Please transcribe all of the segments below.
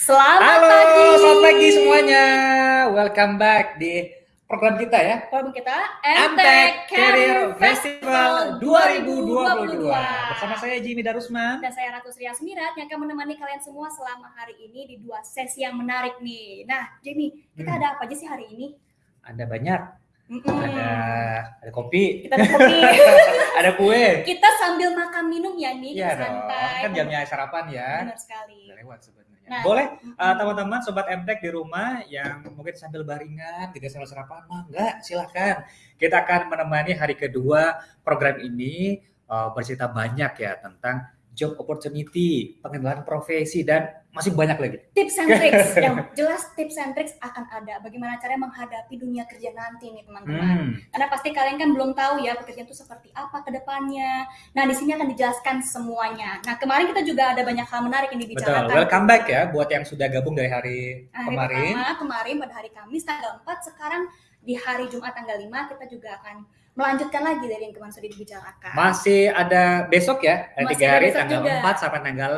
Selamat Halo, pagi. selamat pagi semuanya. Welcome back di program kita ya. Program kita Amtech Career Festival 2022. Bersama saya Jimmy Darusman. dan saya Ratu Sri Asmirat yang akan menemani kalian semua selama hari ini di dua sesi yang menarik nih. Nah, Jimmy, kita Hmm. ada apa aja sih hari ini? Ada banyak. Mm-mm. Ada ada kopi, Kita ada kopi. ada kue. kita sambil makan minum ya nih, Iya kita dong. santai. Kan jamnya sarapan ya. Benar sekali. Udah lewat sebenarnya. Nah, Boleh mm-mm. uh, teman-teman sobat Amtech di rumah yang mungkin sambil baringan tidak sambil sarapan mah enggak silahkan kita akan menemani hari kedua program ini uh, bercerita banyak ya tentang job opportunity pengenalan profesi dan masih banyak lagi tips and tricks yang jelas tips and tricks akan ada bagaimana caranya menghadapi dunia kerja nanti nih teman-teman hmm. Karena pasti kalian kan belum tahu ya pekerjaan itu seperti apa ke depannya. Nah, di sini akan dijelaskan semuanya. Nah, kemarin kita juga ada banyak hal menarik yang betul dibicarakan. welcome back ya buat yang sudah gabung dari hari Hari kemarin pertama, kemarin pada hari Kamis tanggal 4, sekarang di hari Jumat tanggal 5 kita juga akan melanjutkan lagi dari yang kemarin sudah dibicarakan. masih ada besok ya ada Masih tiga ada hari tanggal juga. 4 sampai tanggal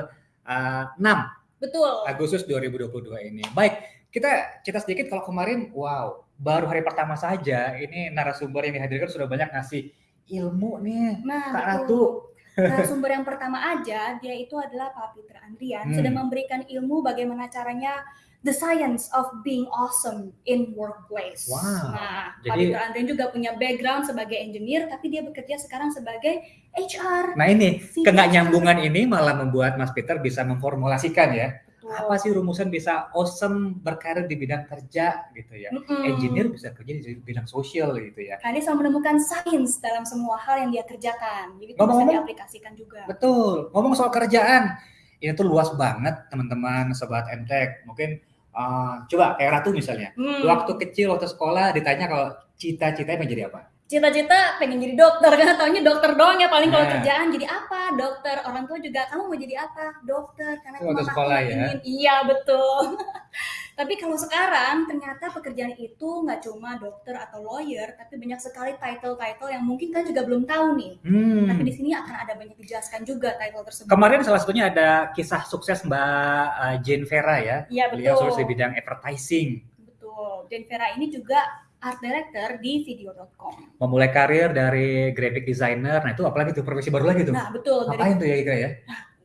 uh, 6 Betul. Agustus 2022 ini. Baik, kita cerita sedikit kalau kemarin, wow, baru hari pertama saja ini narasumber yang dihadirkan sudah banyak ngasih ilmu nih, Nah, Kak. Ratu. Nah, sumber yang pertama aja, dia itu adalah Pak Peter Andrian, Hmm. sudah memberikan ilmu bagaimana caranya the science of being awesome in workplace. Wow. Nah, Pak Jadi- Andrian juga punya background sebagai engineer, tapi dia bekerja sekarang sebagai HR. Nah ini, keenggak nyambungan ini malah membuat Mas Peter bisa memformulasikan ya, Betul. apa sih rumusan bisa awesome berkarir di bidang kerja gitu ya. Mm-mm. Engineer bisa kerja di bidang sosial gitu ya. Nah, dia selalu menemukan sains dalam semua hal yang dia kerjakan. Jadi itu bisa Ngomong-ngomong- diaplikasikan juga. Betul. Ngomong soal kerjaan, ini tuh luas banget teman-teman sobat MTech. Mungkin uh, coba kayak Ratu misalnya. Hmm. Waktu kecil waktu sekolah ditanya kalau cita-citanya menjadi apa? Cita-cita pengen jadi dokter karena taunya dokter doang ya paling kalau Nah. kerjaan. Jadi apa? Dokter. Orang tua juga kamu mau jadi apa? Dokter. Karena Itu waktu mamaku sekolah ya? ingin. Iya betul. Tapi kalau sekarang ternyata pekerjaan itu nggak cuma dokter atau lawyer tapi banyak sekali title-title yang mungkin kan juga belum tahu nih. Hmm. tapi di sini akan ada banyak dijelaskan juga title tersebut. Kemarin salah satunya ada kisah sukses Mbak uh, Jane Vera ya. iya Beliau betul sukses di bidang advertising. betul. Dan Vera ini juga art director di video.com Memulai karir dari graphic designer. Nah itu apalagi tuh profesi baru lagi tuh. nah betul dari Ngapain tuh ya kira ya?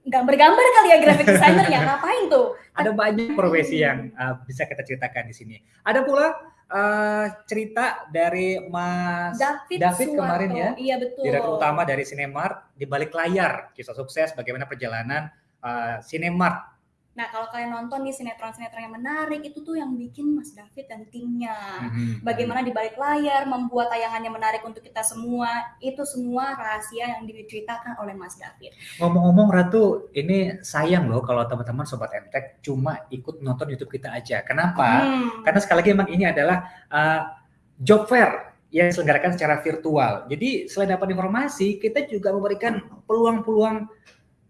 gambar-gambar kali ya graphic designer ya ngapain tuh Ada banyak profesi yang uh, bisa kita ceritakan di sini. Ada pula uh, cerita dari Mas David, David Suwarto. kemarin ya, Iya betul. direktur utama dari Cinemark di balik layar kisah sukses bagaimana perjalanan uh, Cinemark. Nah kalau kalian nonton nih sinetron-sinetron yang menarik itu tuh yang bikin Mas David dan timnya. Mhm. Bagaimana di balik layar membuat tayangannya menarik untuk kita semua itu semua rahasia yang diceritakan oleh Mas David. Ngomong-ngomong Ratu, ini sayang loh kalau teman-teman sobat MTech cuma ikut nonton YouTube kita aja. Kenapa? Hmm. Karena sekali lagi emang ini adalah uh, job fair yang diselenggarakan secara virtual. Jadi selain dapat informasi, kita juga memberikan peluang-peluang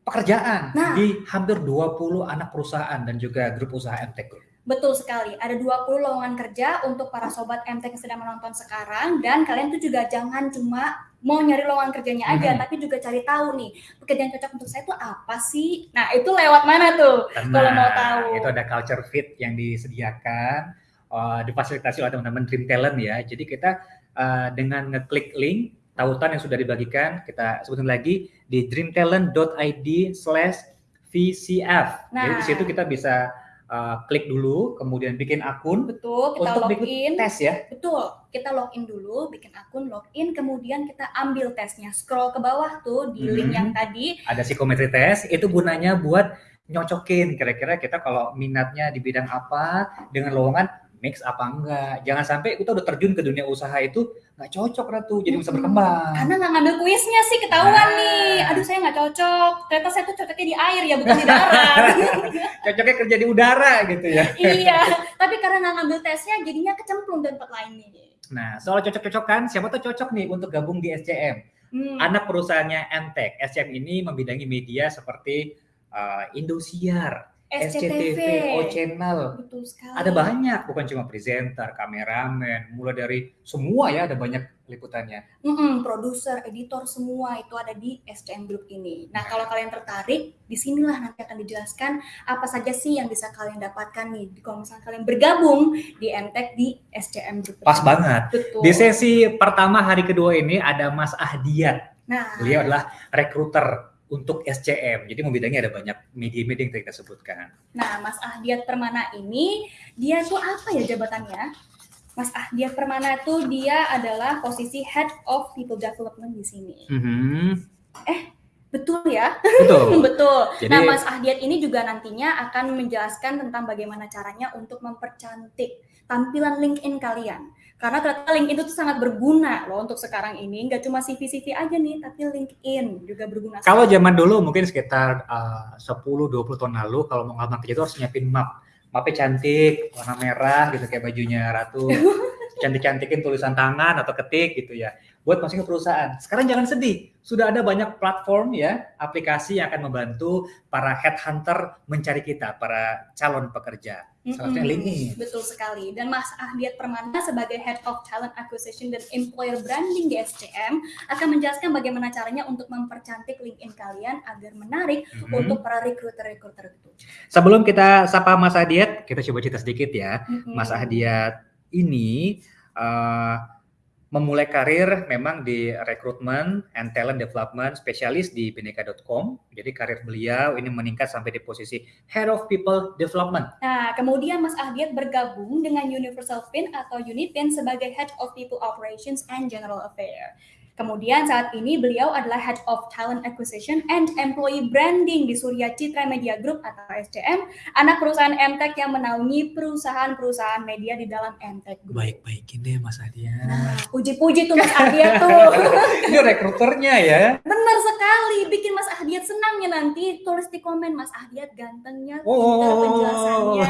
pekerjaan Nah. di hampir 20 anak perusahaan dan juga grup usaha Group. Betul sekali. Ada 20 lowongan kerja untuk para sobat MTech yang sedang menonton sekarang dan kalian tuh juga jangan cuma mau nyari lowongan kerjanya aja, Mhm. tapi juga cari tahu nih pekerjaan cocok untuk saya itu apa sih? Nah itu lewat mana tuh? Kalau mau tahu. Itu ada culture fit yang disediakan, uh, difasilitasi oleh teman-teman Dream Talent ya. Jadi kita uh, dengan ngeklik link tautan yang sudah dibagikan, kita sebutin lagi di dreamtalent.id slash VCF. Jadi Nah. di situ kita bisa uh, klik dulu, kemudian bikin akun Betul, kita untuk login. tes ya. Betul, kita login dulu, bikin akun, login, kemudian kita ambil tesnya. Scroll ke bawah tuh di link Mhm. yang tadi. Ada psikometri tes, itu gunanya buat nyocokin kira-kira kita kalau minatnya di bidang apa dengan lowongan mix apa enggak. Jangan sampai kita udah terjun ke dunia usaha itu nggak cocok Ratu, jadi bisa berkembang. Karena nggak ngambil kuisnya sih ketahuan Nah. nih. Aduh saya nggak cocok. Ternyata saya tuh cocoknya di air ya, bukan di darat. Cocoknya kerja di udara gitu ya. iya, tapi karena nggak ngambil tesnya, jadinya kecemplung di tempat lain nih. Nah, soal cocok-cocokan, siapa tuh cocok nih untuk gabung di SCM? Hmm. Anak perusahaannya MTech. SCM ini membidangi media seperti uh, Indosiar, SCTV. O Channel. Betul sekali. Ada banyak, bukan cuma presenter, kameramen, mulai dari semua ya ada banyak liputannya. Mm-mm, produser, editor semua itu ada di SCM Group ini. Nah, kalau kalian tertarik, di sinilah nanti akan dijelaskan apa saja sih yang bisa kalian dapatkan nih. Kalau misalnya kalian bergabung di MTech di SCM Group. Pas banget. Betul. Di sesi pertama hari kedua ini ada Mas Ahdiat. Nah, Beliau adalah rekruter untuk SCM. Jadi membidangi ada banyak media-media yang tadi kita sebutkan. Nah, Mas Ahdiat Permana ini dia tuh apa ya jabatannya? Mas Ahdiat Permana itu dia adalah posisi Head of People Development di sini. Mhm. Betul ya? Betul. Betul. Jadi- nah, Mas Ahdiat ini juga nantinya akan menjelaskan tentang bagaimana caranya untuk mempercantik tampilan LinkedIn kalian. Karena ternyata LinkedIn itu sangat berguna loh untuk sekarang ini. Nggak cuma CV-CV aja nih, tapi LinkedIn juga berguna. Kalau sekali. zaman dulu mungkin sekitar uh, 10-20 tahun lalu kalau mau ngelamar kerja itu harus nyiapin map. Mapnya cantik, warna merah gitu kayak bajunya Ratu. Cantik-cantikin tulisan tangan atau ketik gitu ya. Buat masuk ke perusahaan. Sekarang jangan sedih. Sudah ada banyak platform ya, aplikasi yang akan membantu para headhunter mencari kita, para calon pekerja. Mm-mm. LinkedIn. Betul sekali. Dan Mas Ahdiat Permana sebagai Head of Talent Acquisition dan Employer Branding di SCM akan menjelaskan bagaimana caranya untuk mempercantik LinkedIn kalian agar menarik Mhm. untuk para recruiter-recruiter itu. Sebelum kita sapa Mas Ahdiat, kita coba cerita sedikit ya. Mm-mm. Mas Ahdiat ini eh, memulai karir memang di rekrutmen and talent development spesialis di bineka.com. Jadi karir beliau ini meningkat sampai di posisi Head of People Development. Nah, kemudian Mas Ahdiat bergabung dengan Universal Fin atau Unifin sebagai Head of People Operations and General Affair. Kemudian saat ini beliau adalah Head of Talent Acquisition and Employee Branding di Surya Citra Media Group atau SCM, anak perusahaan MTech yang menaungi perusahaan-perusahaan media di dalam MTech Group. Baik-baikin deh Mas Ahdiat. Nah, puji-puji tuh Mas Ahdiat tuh. Ini rekruternya ya. Benar sekali, bikin Mas Ahdiat senang ya nanti. Tulis di komen Mas Ahdiat gantengnya, pintar Oh, penjelasannya.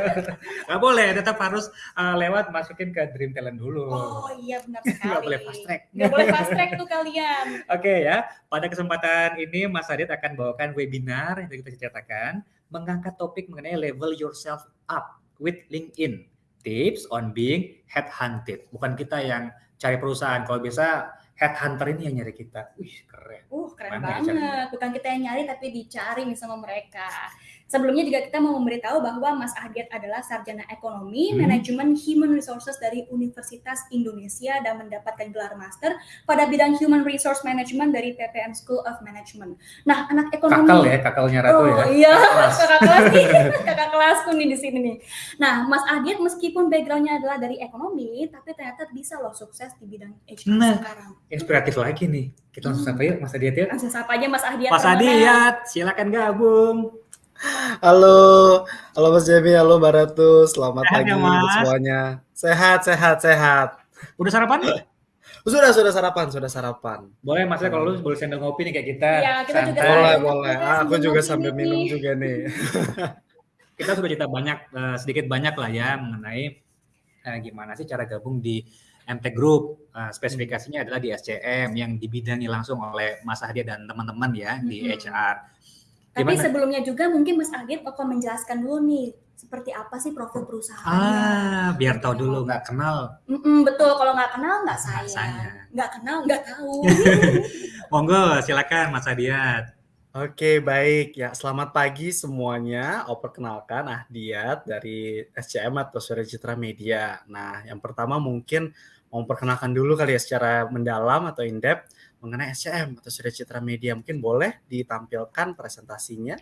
nggak boleh, tetap harus uh, lewat masukin ke Dream Talent dulu. Oh iya benar sekali. Nggak boleh fast track. Nggak boleh fast track tuh kalian. Oke ya, pada kesempatan ini Mas Adit akan bawakan webinar yang kita ceritakan, mengangkat topik mengenai level yourself up with LinkedIn. Tips on being headhunted. Bukan kita yang cari perusahaan, kalau bisa headhunter ini yang nyari kita. Wih, keren. Uh keren Mana banget. Bukan kita yang nyari tapi dicari sama mereka. Sebelumnya juga kita mau memberitahu bahwa Mas Ahdiat adalah sarjana ekonomi, Hmm. manajemen human resources dari Universitas Indonesia dan mendapatkan gelar master pada bidang human resource management dari PPM School of Management. Nah, anak ekonomi Kakal ya, kakalnya Ratu oh, ya. iya, kakak kelas nih, kakak kelasku nih di sini nih. Nah, Mas Adit meskipun backgroundnya adalah dari ekonomi, tapi ternyata bisa loh sukses di bidang HR Nah. sekarang. Inspiratif lagi nih. Kita langsung Hmm. sapa yuk Mas Adit ya. Langsung sapa aja Mas Ahdiat. Mas Permana. Adit, silakan gabung. Halo, halo Mas Jemi, halo Mbak Ratu, selamat Sehat pagi ya, Mas? semuanya. Sehat, sehat, sehat. Udah sarapan? Sudah, sudah sarapan, sudah sarapan. Boleh Mas ya, kalau lu boleh sambil ngopi nih kayak kita. Iya, kita juga santai. Boleh, Kita boleh. sambil Ah, aku juga sambil nih. minum juga nih. kita sudah cerita banyak eh, sedikit banyak lah ya mengenai eh, gimana sih cara gabung di MT Group. Eh, spesifikasinya adalah di SCM yang dibidangi langsung oleh Mas Ahdia dan teman-teman ya di Mhm. HR. Tapi Gimana? sebelumnya juga mungkin Mas Adit akan menjelaskan dulu nih seperti apa sih profil perusahaannya. Ah, biar tahu dulu nggak kenal. Mm-mm, betul, kalau nggak kenal nggak sayang. Nggak kenal nggak tahu. Monggo, silakan Mas Adiat. Oke, baik. Ya, selamat pagi semuanya. Oh, perkenalkan Ahdiat dari SCM atau Surya Citra Media. Nah, yang pertama mungkin mau perkenalkan dulu kali ya secara mendalam atau in-depth mengenai SCM atau Surya Citra Media. Mungkin boleh ditampilkan presentasinya.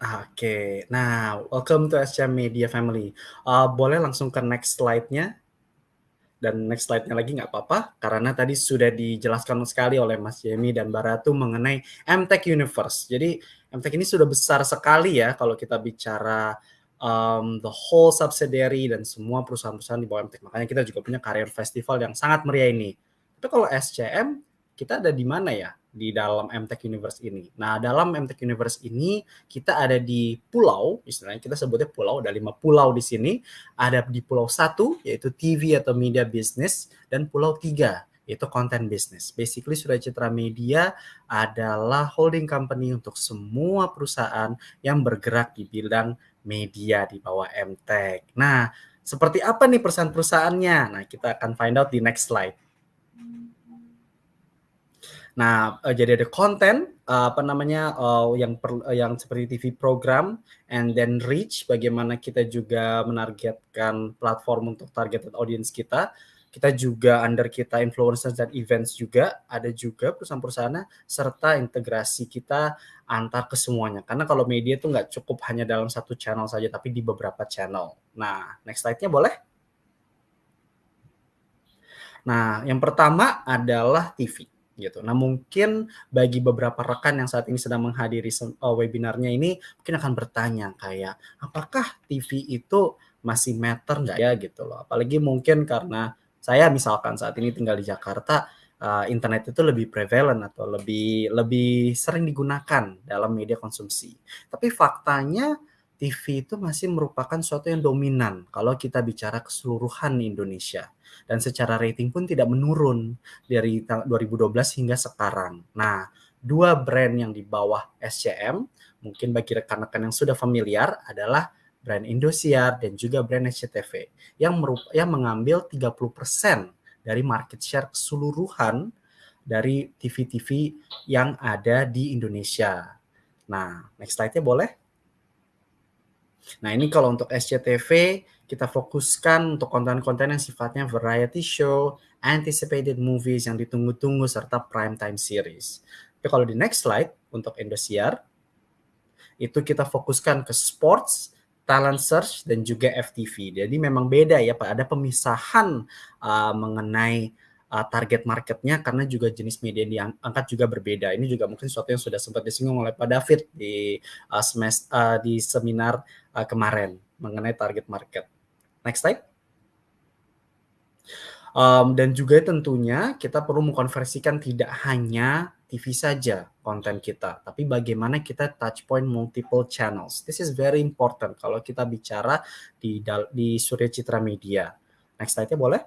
Oke, nah welcome to SCM Media Family. Uh, boleh langsung ke next slide-nya dan next slide-nya lagi nggak apa-apa karena tadi sudah dijelaskan sekali oleh Mas Jemi dan Baratu mengenai MTech Universe. Jadi MTech ini sudah besar sekali ya kalau kita bicara um, the whole subsidiary dan semua perusahaan-perusahaan di bawah MTech. Makanya kita juga punya career festival yang sangat meriah ini. Tapi kalau SCM kita ada di mana ya di dalam MTech Universe ini? Nah, dalam MTech Universe ini kita ada di pulau, istilahnya kita sebutnya pulau, ada lima pulau di sini ada di pulau satu yaitu TV atau media business dan pulau tiga itu content business. Basically Surya Citra Media adalah holding company untuk semua perusahaan yang bergerak di bidang media di bawah MTech. Nah, seperti apa nih perusahaan-perusahaannya? Nah, kita akan find out di next slide. Nah, uh, jadi ada konten uh, apa namanya uh, yang per, uh, yang seperti TV program and then reach bagaimana kita juga menargetkan platform untuk targeted audience kita kita juga under kita influencers dan events juga ada juga perusahaan-perusahaan serta integrasi kita antar ke semuanya karena kalau media itu nggak cukup hanya dalam satu channel saja tapi di beberapa channel nah next slide-nya boleh nah yang pertama adalah TV gitu. Nah mungkin bagi beberapa rekan yang saat ini sedang menghadiri uh, webinarnya ini mungkin akan bertanya kayak apakah TV itu masih matter nggak ya gitu loh. Apalagi mungkin karena saya misalkan saat ini tinggal di Jakarta, uh, internet itu lebih prevalent atau lebih lebih sering digunakan dalam media konsumsi. Tapi faktanya TV itu masih merupakan suatu yang dominan kalau kita bicara keseluruhan Indonesia dan secara rating pun tidak menurun dari 2012 hingga sekarang. Nah, dua brand yang di bawah SCM mungkin bagi rekan-rekan yang sudah familiar adalah brand Indosiar dan juga brand SCTV yang yang mengambil 30% dari market share keseluruhan dari TV-TV yang ada di Indonesia. Nah, next slide-nya boleh? Nah, ini kalau untuk SCTV kita fokuskan untuk konten-konten yang sifatnya variety show, anticipated movies yang ditunggu-tunggu serta prime time series. Tapi kalau di next slide untuk Indosiar itu kita fokuskan ke sports, talent search dan juga FTV. Jadi memang beda ya Pak, ada pemisahan uh, mengenai uh, target marketnya karena juga jenis media yang diangkat juga berbeda. Ini juga mungkin sesuatu yang sudah sempat disinggung oleh Pak David di uh, uh, di seminar uh, kemarin mengenai target market. Next slide. Um, dan juga tentunya kita perlu mengkonversikan tidak hanya TV saja konten kita, tapi bagaimana kita touch point multiple channels. This is very important kalau kita bicara di di Surya Citra Media. Next slide-nya boleh?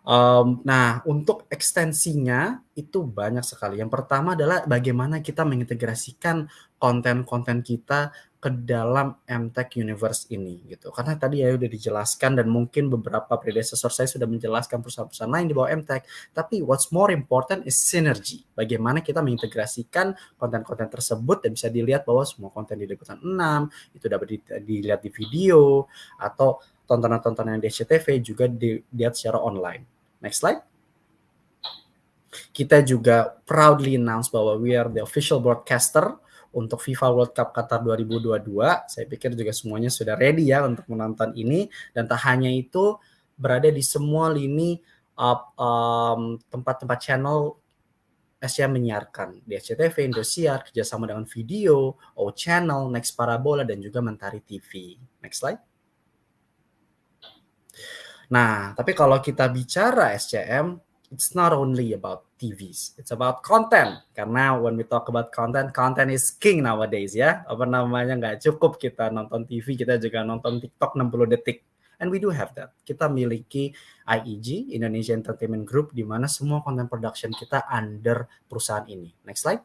Um, nah, untuk ekstensinya itu banyak sekali. Yang pertama adalah bagaimana kita mengintegrasikan konten-konten kita ke dalam MTech Universe ini gitu. Karena tadi ya udah dijelaskan dan mungkin beberapa predecessor saya sudah menjelaskan perusahaan-perusahaan lain di bawah MTech, tapi what's more important is synergy. Bagaimana kita mengintegrasikan konten-konten tersebut dan bisa dilihat bahwa semua konten di liputan 6 itu dapat dilihat di video atau tontonan-tontonan di SCTV juga dilihat secara online. Next slide. Kita juga proudly announce bahwa we are the official broadcaster untuk FIFA World Cup Qatar 2022. Saya pikir juga semuanya sudah ready ya untuk menonton ini dan tak hanya itu berada di semua lini tempat-tempat um, channel SCM menyiarkan di SCTV, Indosiar, kerjasama dengan video, O Channel, Next Parabola, dan juga Mentari TV. Next slide. Nah, tapi kalau kita bicara SCM, it's not only about TVs, it's about content. Karena when we talk about content, content is king nowadays ya. Apa namanya nggak cukup kita nonton TV, kita juga nonton TikTok 60 detik. And we do have that. Kita miliki IEG, Indonesia Entertainment Group, di mana semua content production kita under perusahaan ini. Next slide.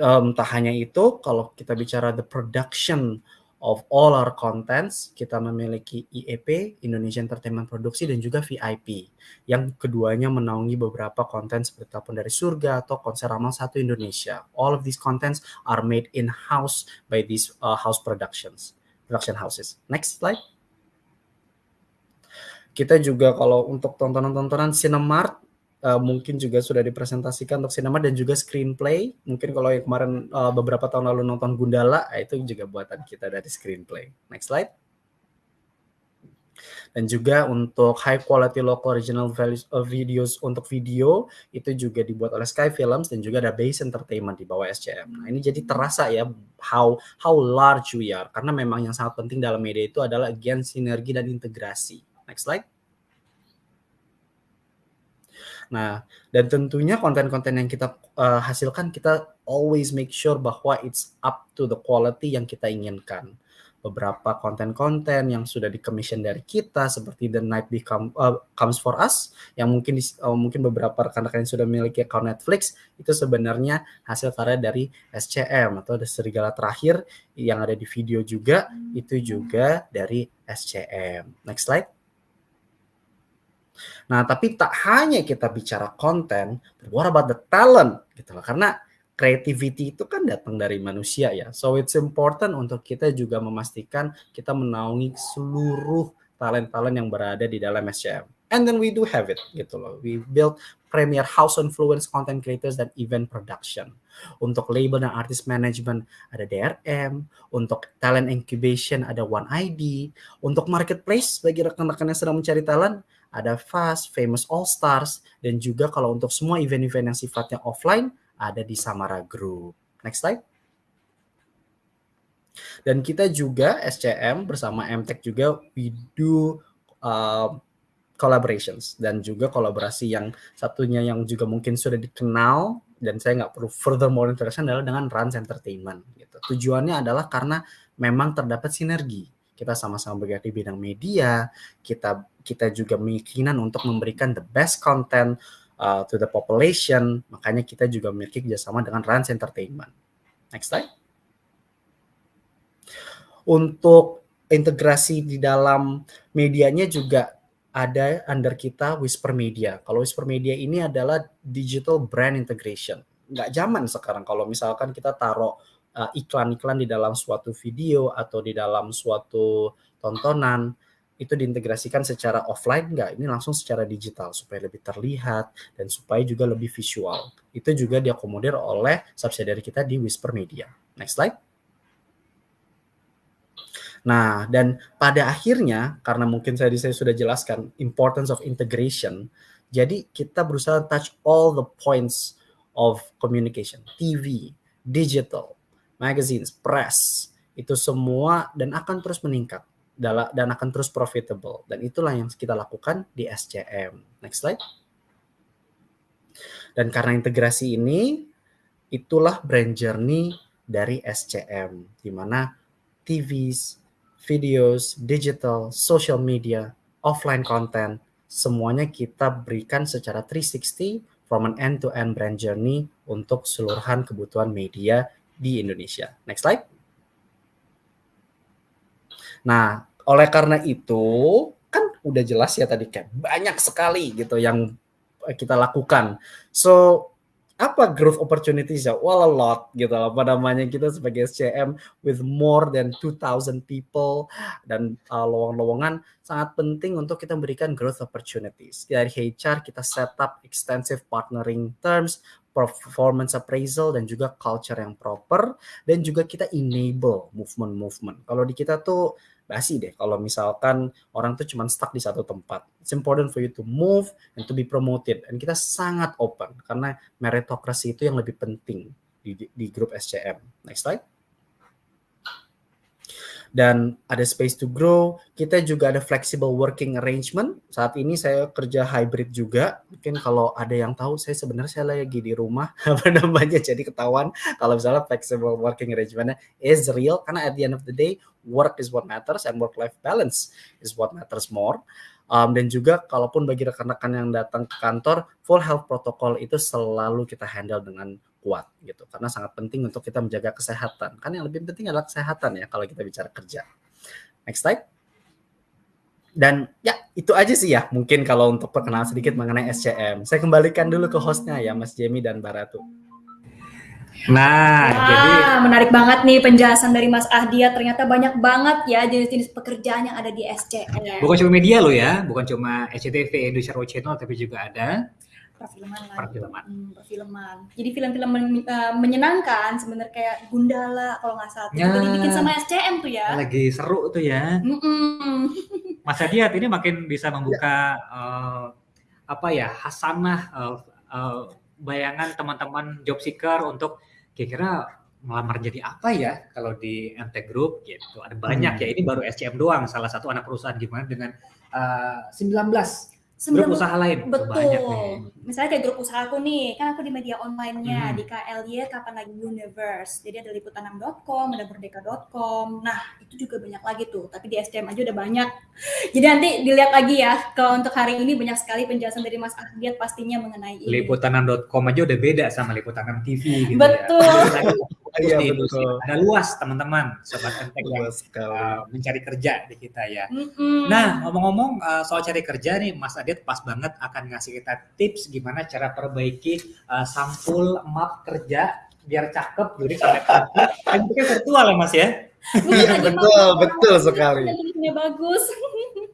Um, tak hanya itu, kalau kita bicara the production of all our contents, kita memiliki IEP, Indonesia Entertainment Produksi, dan juga VIP. Yang keduanya menaungi beberapa konten seperti Telepon dari Surga atau Konser Ramal Satu Indonesia. All of these contents are made in-house by these uh, house productions, production houses. Next slide. Kita juga kalau untuk tontonan-tontonan Cinemark, uh, mungkin juga sudah dipresentasikan untuk sinema dan juga screenplay. Mungkin kalau yang kemarin uh, beberapa tahun lalu nonton Gundala, eh, itu juga buatan kita dari screenplay. Next slide. Dan juga untuk high quality local original values, uh, videos untuk video itu juga dibuat oleh Sky Films dan juga ada Base Entertainment di bawah SCM. Nah, ini jadi terasa ya how how large we are karena memang yang sangat penting dalam media itu adalah again sinergi dan integrasi. Next slide. Nah, dan tentunya konten-konten yang kita uh, hasilkan kita always make sure bahwa it's up to the quality yang kita inginkan. beberapa konten-konten yang sudah di-commission dari kita seperti The Night Become uh, Comes for Us yang mungkin di, uh, mungkin beberapa rekan-rekan yang sudah memiliki account Netflix itu sebenarnya hasil karya dari SCM atau The Serigala Terakhir yang ada di video juga itu juga dari SCM. Next slide. Nah, tapi tak hanya kita bicara konten, what about the talent gitu loh. Karena creativity itu kan datang dari manusia ya. So it's important untuk kita juga memastikan kita menaungi seluruh talent-talent yang berada di dalam SCM. And then we do have it gitu loh. We build premier house influence content creators dan event production. Untuk label dan artist management ada DRM, untuk talent incubation ada One ID, untuk marketplace bagi rekan-rekan yang sedang mencari talent ada Fast, Famous All Stars, dan juga kalau untuk semua event-event yang sifatnya offline ada di Samara Group. Next slide. Dan kita juga SCM bersama MTech juga we do uh, collaborations dan juga kolaborasi yang satunya yang juga mungkin sudah dikenal dan saya nggak perlu further more introduction adalah dengan Rans Entertainment. Gitu. Tujuannya adalah karena memang terdapat sinergi. Kita sama-sama bergerak di bidang media, kita kita juga memiliki untuk memberikan the best content uh, to the population. Makanya kita juga memiliki kerjasama dengan Rans Entertainment. Next slide. Untuk integrasi di dalam medianya juga ada under kita Whisper Media. Kalau Whisper Media ini adalah digital brand integration. Nggak zaman sekarang. Kalau misalkan kita taruh uh, iklan-iklan uh, di dalam suatu video atau di dalam suatu tontonan itu diintegrasikan secara offline enggak ini langsung secara digital supaya lebih terlihat dan supaya juga lebih visual. Itu juga diakomodir oleh subsidiary kita di Whisper Media. Next slide Nah, dan pada akhirnya karena mungkin saya saya sudah jelaskan importance of integration, jadi kita berusaha touch all the points of communication, TV, digital, magazines, press, itu semua dan akan terus meningkat dan akan terus profitable. Dan itulah yang kita lakukan di SCM. Next slide. Dan karena integrasi ini, itulah brand journey dari SCM, di mana TVs, videos, digital, social media, offline content, semuanya kita berikan secara 360 from an end-to-end -end brand journey untuk seluruhan kebutuhan media di Indonesia. Next slide. Nah, oleh karena itu, kan udah jelas ya tadi kayak banyak sekali gitu yang kita lakukan. So, apa growth opportunities ya? Well, a lot gitu loh. Apa namanya kita sebagai SCM with more than 2000 people dan uh, lowongan-lowongan sangat penting untuk kita memberikan growth opportunities. Dari HR kita set up extensive partnering terms, performance appraisal dan juga culture yang proper dan juga kita enable movement-movement. Kalau di kita tuh basi deh kalau misalkan orang tuh cuma stuck di satu tempat. It's important for you to move and to be promoted. Dan kita sangat open karena meritokrasi itu yang lebih penting di, di grup SCM. Next slide dan ada space to grow. Kita juga ada flexible working arrangement. Saat ini saya kerja hybrid juga. Mungkin kalau ada yang tahu, saya sebenarnya saya lagi di rumah, apa namanya, jadi ketahuan kalau misalnya flexible working arrangementnya is real. Karena at the end of the day, work is what matters and work-life balance is what matters more. Um, dan juga kalaupun bagi rekan-rekan yang datang ke kantor, full health protocol itu selalu kita handle dengan kuat gitu. Karena sangat penting untuk kita menjaga kesehatan. Kan yang lebih penting adalah kesehatan ya kalau kita bicara kerja. Next slide. Dan ya itu aja sih ya mungkin kalau untuk perkenalan sedikit mengenai SCM saya kembalikan dulu ke hostnya ya Mas Jamie dan Baratu Nah, Wah, jadi menarik banget nih penjelasan dari Mas Ahdia. Ternyata banyak banget ya jenis-jenis pekerjaan yang ada di SCM. Bukan cuma media lo ya, bukan cuma SCTV, Indonesia Road Channel, tapi juga ada perfilman lah. Perfilman. Hmm, perfilman. Jadi film-film men uh, menyenangkan sebenarnya kayak Gundala kalau nggak salah. Ya. Dibikin sama SCM tuh ya. Lagi seru tuh ya. Mm -mm. Mas Adiat ini makin bisa membuka ya. uh, apa ya hasanah uh, uh, bayangan teman-teman job seeker untuk kira-kira melamar jadi apa ya kalau di MT Group gitu. Ada banyak hmm. ya. Ini baru SCM doang salah satu anak perusahaan gimana dengan uh, 19 grup usaha lain betul banyak nih. misalnya kayak grup usahaku nih kan aku di media online-nya Hmm. di KLY kapan lagi universe jadi ada liputan6.com ada merdeka.com nah itu juga banyak lagi tuh tapi di SDM aja udah banyak jadi nanti dilihat lagi ya kalau untuk hari ini banyak sekali penjelasan dari Mas Ahdiat pastinya mengenai ini Liputan6.com aja udah beda sama Liputan6 TV gitu Betul. ya. Iya, betul. Ada luas teman-teman sobat Entek yang uh, mencari kerja di kita ya. Mm-mm. Nah, ngomong-ngomong uh, soal cari kerja nih, Mas Adit pas banget akan ngasih kita tips gimana cara perbaiki uh, sampul map kerja biar cakep, jadi sampai. Kan virtual ya Mas ya? Iya, betul, betul mau- sekali. bagus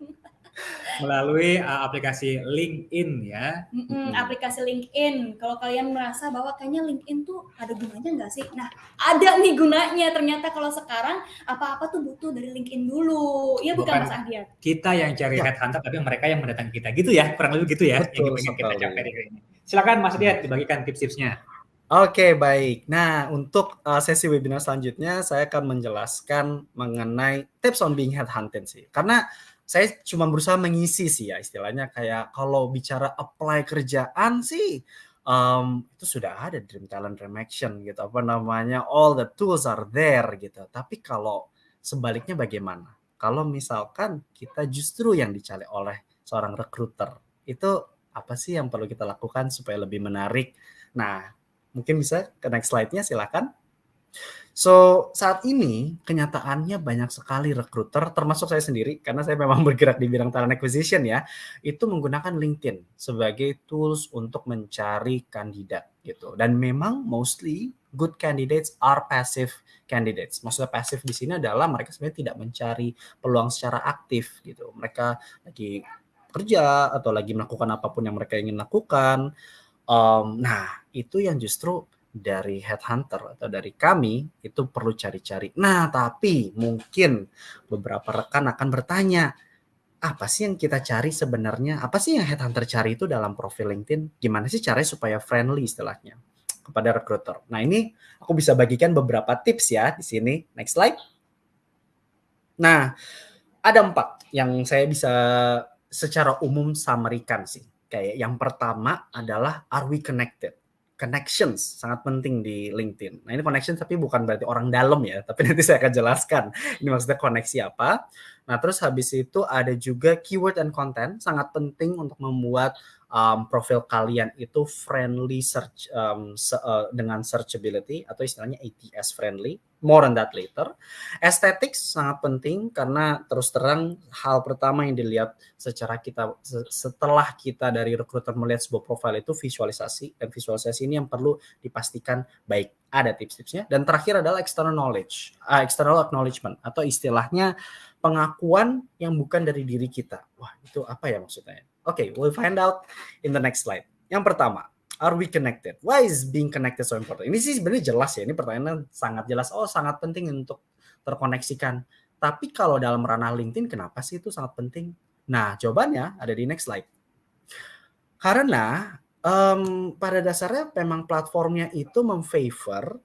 Melalui uh, aplikasi LinkedIn ya. Mm-mm, aplikasi LinkedIn. Kalau kalian merasa bahwa kayaknya LinkedIn tuh ada gunanya nggak sih? Nah, ada nih gunanya. Ternyata kalau sekarang apa-apa tuh butuh dari LinkedIn dulu. Iya bukan, Bukan. Mas Ahdiat? Kita yang cari Ya. headhunter, tapi mereka yang mendatangi kita gitu ya, kurang lebih gitu ya. Betul yang kita capai di ini. Silakan Mas Adit dibagikan tips-tipsnya. Oke, baik. Nah, untuk uh, sesi webinar selanjutnya, saya akan menjelaskan mengenai tips on being headhunted sih. Karena saya cuma berusaha mengisi sih ya, istilahnya kayak kalau bicara apply kerjaan sih, um, itu sudah ada Dream Talent Remaction gitu, apa namanya, all the tools are there gitu. Tapi kalau sebaliknya bagaimana? Kalau misalkan kita justru yang dicari oleh seorang recruiter, itu apa sih yang perlu kita lakukan supaya lebih menarik? Nah, mungkin bisa ke next slide-nya silakan. So, saat ini kenyataannya banyak sekali recruiter, termasuk saya sendiri, karena saya memang bergerak di bidang talent acquisition ya, itu menggunakan LinkedIn sebagai tools untuk mencari kandidat gitu. Dan memang mostly good candidates are passive candidates. Maksudnya pasif di sini adalah mereka sebenarnya tidak mencari peluang secara aktif gitu. Mereka lagi kerja atau lagi melakukan apa pun yang mereka ingin lakukan. Um, nah, itu yang justru dari headhunter atau dari kami itu perlu cari-cari. Nah, tapi mungkin beberapa rekan akan bertanya, apa sih yang kita cari sebenarnya? Apa sih yang headhunter cari itu dalam profil LinkedIn? Gimana sih caranya supaya friendly istilahnya kepada recruiter? Nah, ini aku bisa bagikan beberapa tips ya di sini. Next slide. Nah, ada empat yang saya bisa secara umum samarikan sih. Kayak yang pertama adalah are we connected? Connections sangat penting di LinkedIn. Nah ini connections tapi bukan berarti orang dalam ya, tapi nanti saya akan jelaskan. Ini maksudnya koneksi apa. Nah terus habis itu ada juga keyword and content sangat penting untuk membuat um, profil kalian itu friendly search um, se- uh, dengan searchability atau istilahnya ATS friendly. More on that later. Aesthetics sangat penting karena terus terang hal pertama yang dilihat secara kita se- setelah kita dari recruiter melihat sebuah profil itu visualisasi dan visualisasi ini yang perlu dipastikan baik. Ada tips-tipsnya dan terakhir adalah external knowledge, uh, external acknowledgement atau istilahnya pengakuan yang bukan dari diri kita. Wah, itu apa ya maksudnya? Oke, we'll find out in the next slide. Yang pertama, are we connected? Why is being connected so important? Ini sih sebenarnya jelas ya. Ini pertanyaan sangat jelas. Oh, sangat penting untuk terkoneksikan. Tapi kalau dalam ranah LinkedIn, kenapa sih itu sangat penting? Nah, jawabannya ada di next slide. Karena em, pada dasarnya memang platformnya itu memfavor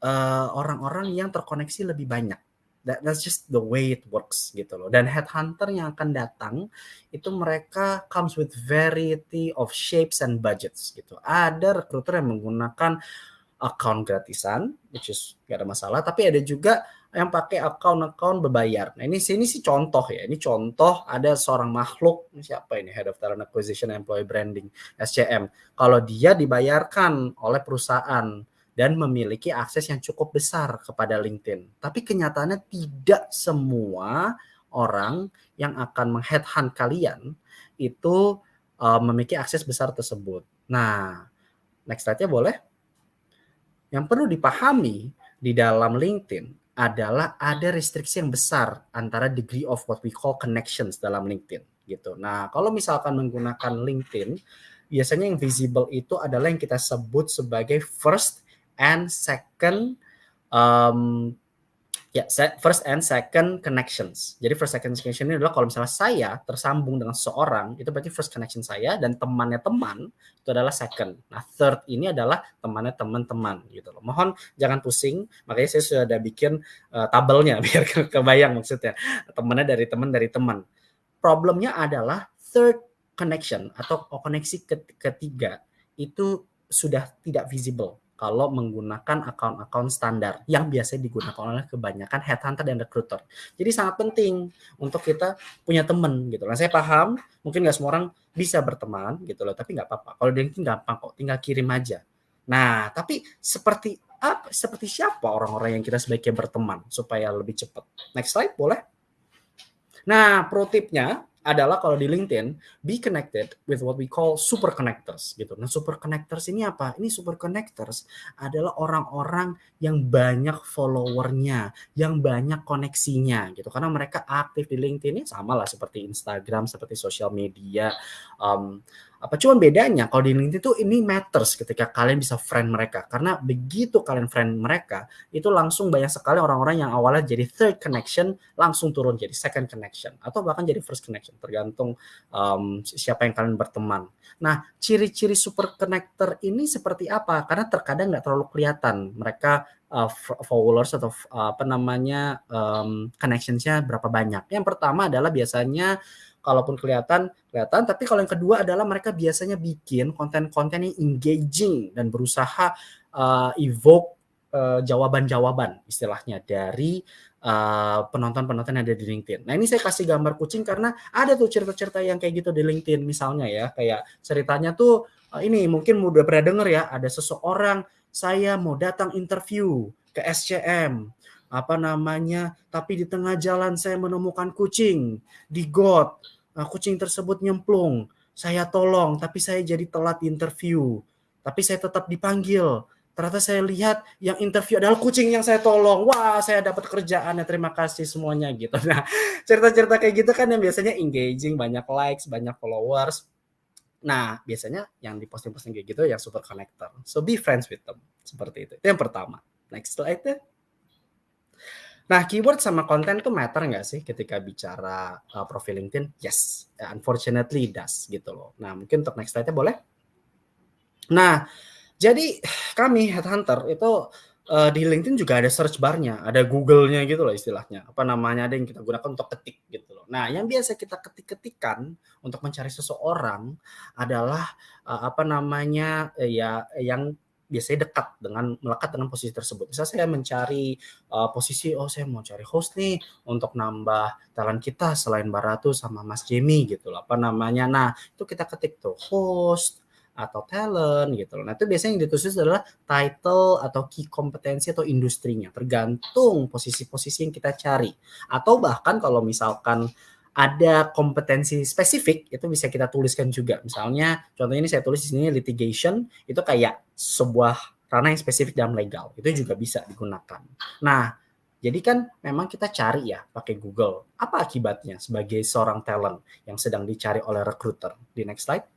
eh, orang-orang yang terkoneksi lebih banyak. That, that's just the way it works gitu loh. Dan headhunter yang akan datang itu mereka comes with variety of shapes and budgets gitu. Ada recruiter yang menggunakan account gratisan, which is gak ada masalah. Tapi ada juga yang pakai account-account berbayar. Nah ini sini sih contoh ya. Ini contoh ada seorang makhluk siapa ini Head of Talent Acquisition Employee Branding SCM. Kalau dia dibayarkan oleh perusahaan dan memiliki akses yang cukup besar kepada LinkedIn. Tapi kenyataannya tidak semua orang yang akan mengheadhunt kalian itu uh, memiliki akses besar tersebut. Nah, next slide-nya boleh? Yang perlu dipahami di dalam LinkedIn adalah ada restriksi yang besar antara degree of what we call connections dalam LinkedIn gitu. Nah, kalau misalkan menggunakan LinkedIn, biasanya yang visible itu adalah yang kita sebut sebagai first and second um, ya se- first and second connections. Jadi first second connection ini adalah kalau misalnya saya tersambung dengan seseorang itu berarti first connection saya dan temannya teman itu adalah second. Nah third ini adalah temannya teman-teman gitu loh. Mohon jangan pusing. Makanya saya sudah bikin uh, tabelnya biar ke- kebayang maksudnya temannya dari teman dari teman. Problemnya adalah third connection atau koneksi ketiga itu sudah tidak visible kalau menggunakan akun-akun standar yang biasa digunakan oleh kebanyakan headhunter dan recruiter. Jadi sangat penting untuk kita punya teman gitu. Nah saya paham mungkin nggak semua orang bisa berteman gitu loh, tapi nggak apa-apa. Kalau LinkedIn gampang kok, tinggal kirim aja. Nah tapi seperti apa? Seperti siapa orang-orang yang kita sebaiknya berteman supaya lebih cepat? Next slide boleh? Nah pro tipnya adalah kalau di LinkedIn be connected with what we call super connectors gitu. Nah, super connectors ini apa? Ini super connectors adalah orang-orang yang banyak followernya, yang banyak koneksinya gitu. Karena mereka aktif di LinkedIn ini sama lah seperti Instagram, seperti sosial media. Um, apa cuman bedanya kalau di LinkedIn itu ini matters ketika kalian bisa friend mereka karena begitu kalian friend mereka itu langsung banyak sekali orang-orang yang awalnya jadi third connection langsung turun jadi second connection atau bahkan jadi first connection tergantung um, siapa yang kalian berteman. Nah ciri-ciri super connector ini seperti apa? Karena terkadang nggak terlalu kelihatan mereka uh, followers atau uh, apa namanya um, connectionsnya berapa banyak. Yang pertama adalah biasanya kalaupun kelihatan kelihatan. Tapi kalau yang kedua adalah mereka biasanya bikin konten-konten yang engaging dan berusaha uh, evoke uh, jawaban-jawaban istilahnya dari uh, penonton-penonton yang ada di LinkedIn. Nah ini saya kasih gambar kucing karena ada tuh cerita-cerita yang kayak gitu di LinkedIn misalnya ya. Kayak ceritanya tuh uh, ini mungkin udah pernah denger ya ada seseorang saya mau datang interview ke SCM apa namanya? Tapi di tengah jalan saya menemukan kucing di got. uh, kucing tersebut nyemplung. Saya tolong, tapi saya jadi telat interview. Tapi saya tetap dipanggil. Ternyata saya lihat yang interview adalah kucing yang saya tolong. Wah, saya dapat kerjaan ya terima kasih semuanya gitu. Nah, cerita-cerita kayak gitu kan yang biasanya engaging, banyak likes, banyak followers. Nah, biasanya yang diposting-posting kayak gitu yang super connector. So be friends with them. Seperti itu. Itu yang pertama. Next slide ya. Nah, keyword sama konten tuh matter nggak sih ketika bicara uh, profil LinkedIn? Yes, unfortunately it does gitu loh. Nah, mungkin untuk next slide-nya boleh? Nah, jadi kami headhunter itu uh, di LinkedIn juga ada search bar-nya, ada Google-nya gitu loh istilahnya. Apa namanya ada yang kita gunakan untuk ketik gitu loh. Nah, yang biasa kita ketik-ketikan untuk mencari seseorang adalah uh, apa namanya ya yang biasanya dekat dengan melekat dengan posisi tersebut. Misal saya mencari uh, posisi, oh saya mau cari host nih untuk nambah talent kita selain Baratu sama Mas Jamie gitu loh. Apa namanya? Nah itu kita ketik tuh host atau talent gitu loh. Nah itu biasanya yang ditulis adalah title atau key kompetensi atau industrinya. Tergantung posisi-posisi yang kita cari. Atau bahkan kalau misalkan ada kompetensi spesifik itu bisa kita tuliskan juga. Misalnya contohnya ini saya tulis di sini litigation itu kayak sebuah ranah yang spesifik dalam legal. Itu juga bisa digunakan. Nah, jadi kan memang kita cari ya pakai Google. Apa akibatnya sebagai seorang talent yang sedang dicari oleh recruiter? Di next slide.